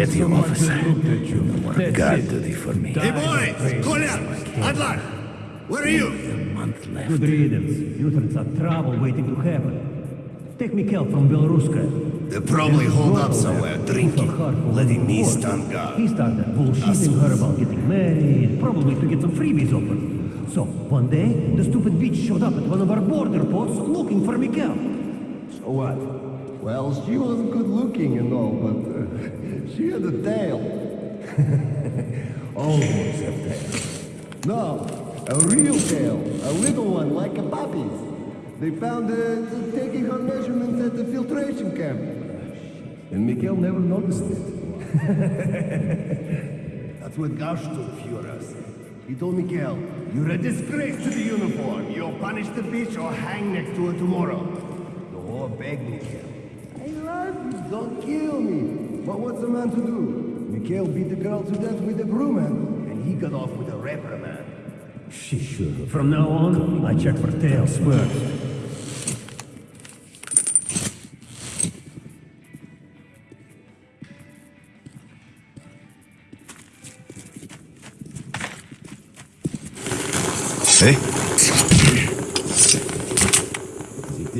I'll be Once petty so much officer. as looked at you. No more That's guard it. duty for me. Hey boys, Kolya, Adlar, where are you? A month left. Good riddance. Youths are trouble waiting to happen. Take Mikhail from Belaruska. They're probably holed up somewhere, drinking, letting me stand stand guard. He started bullshitting her about getting married, probably to get some freebies open. So, one day, the stupid bitch showed up at one of our border posts looking for Mikhail. So what? Well, she wasn't good looking and all, but she had a tail. Always a tail. No, a real tail. A little one, like a puppy's. They found her taking her measurements at the filtration camp. And Mikhail never noticed it. That's what Garstoff said. He told Mikhail, you're a disgrace to the uniform. You'll punish the bitch or hang next to her tomorrow. The whore beg Mikhail. I love you, don't kill me. But what's a man to do? Mikhail beat the girl to death with a broom handle, and he got off with a reprimand. She Sure. From now on, I check for tail spurs. Hey?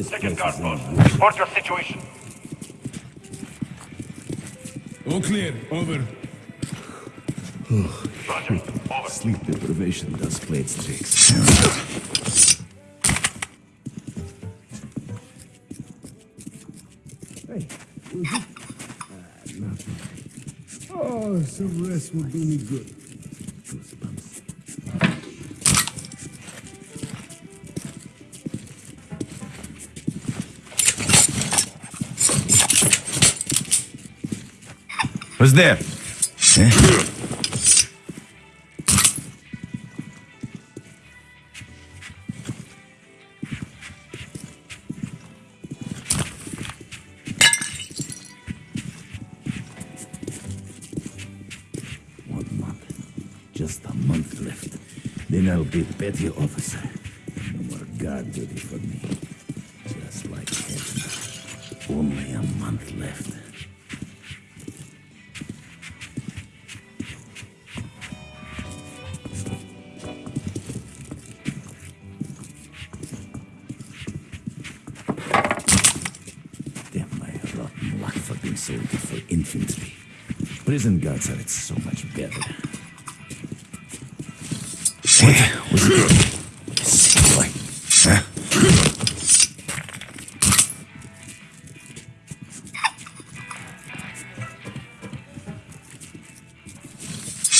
Second guard post. Report your situation. All clear. Over. Roger. Over. Sleep deprivation does play its tricks. Hey, nothing. Oh, some rest will do me good. Who's there? Eh? Just a month left. Then I'll be petty officer. Prison guards are it so much better. What was it? Sick boy. Huh?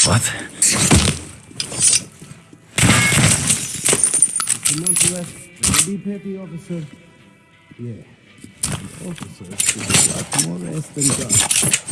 What? A month left. I'll be petty officer. Yeah. The officers should have got more rest than God.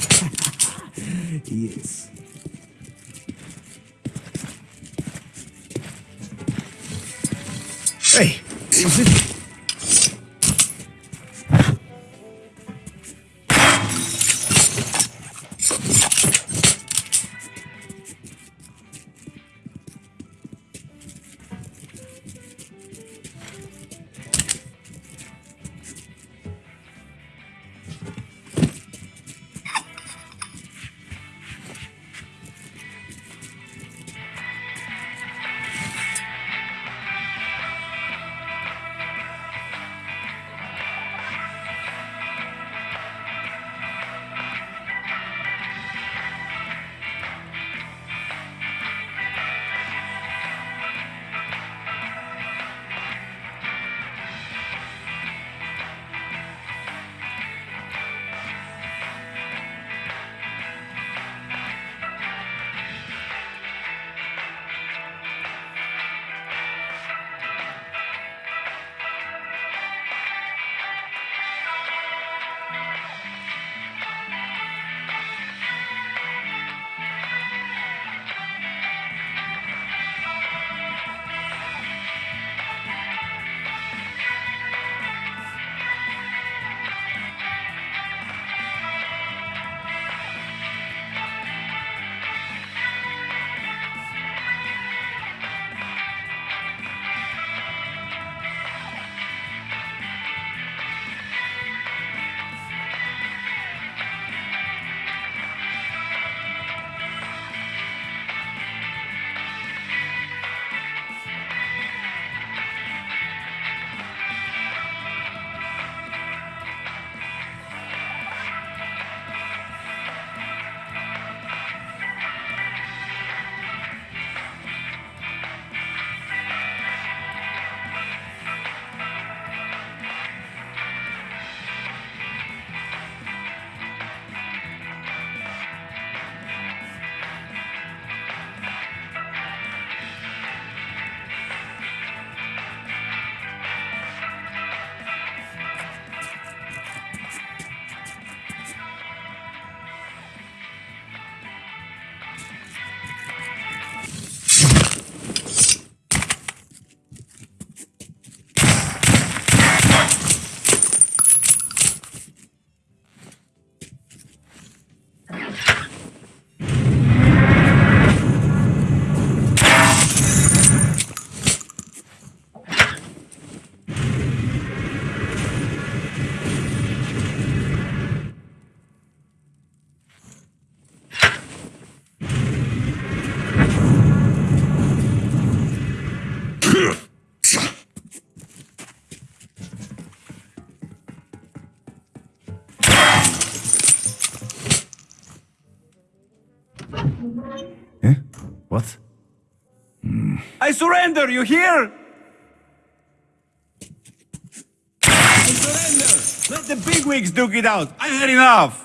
Surrender, you hear? I surrender! Let the bigwigs duke it out! I've had enough!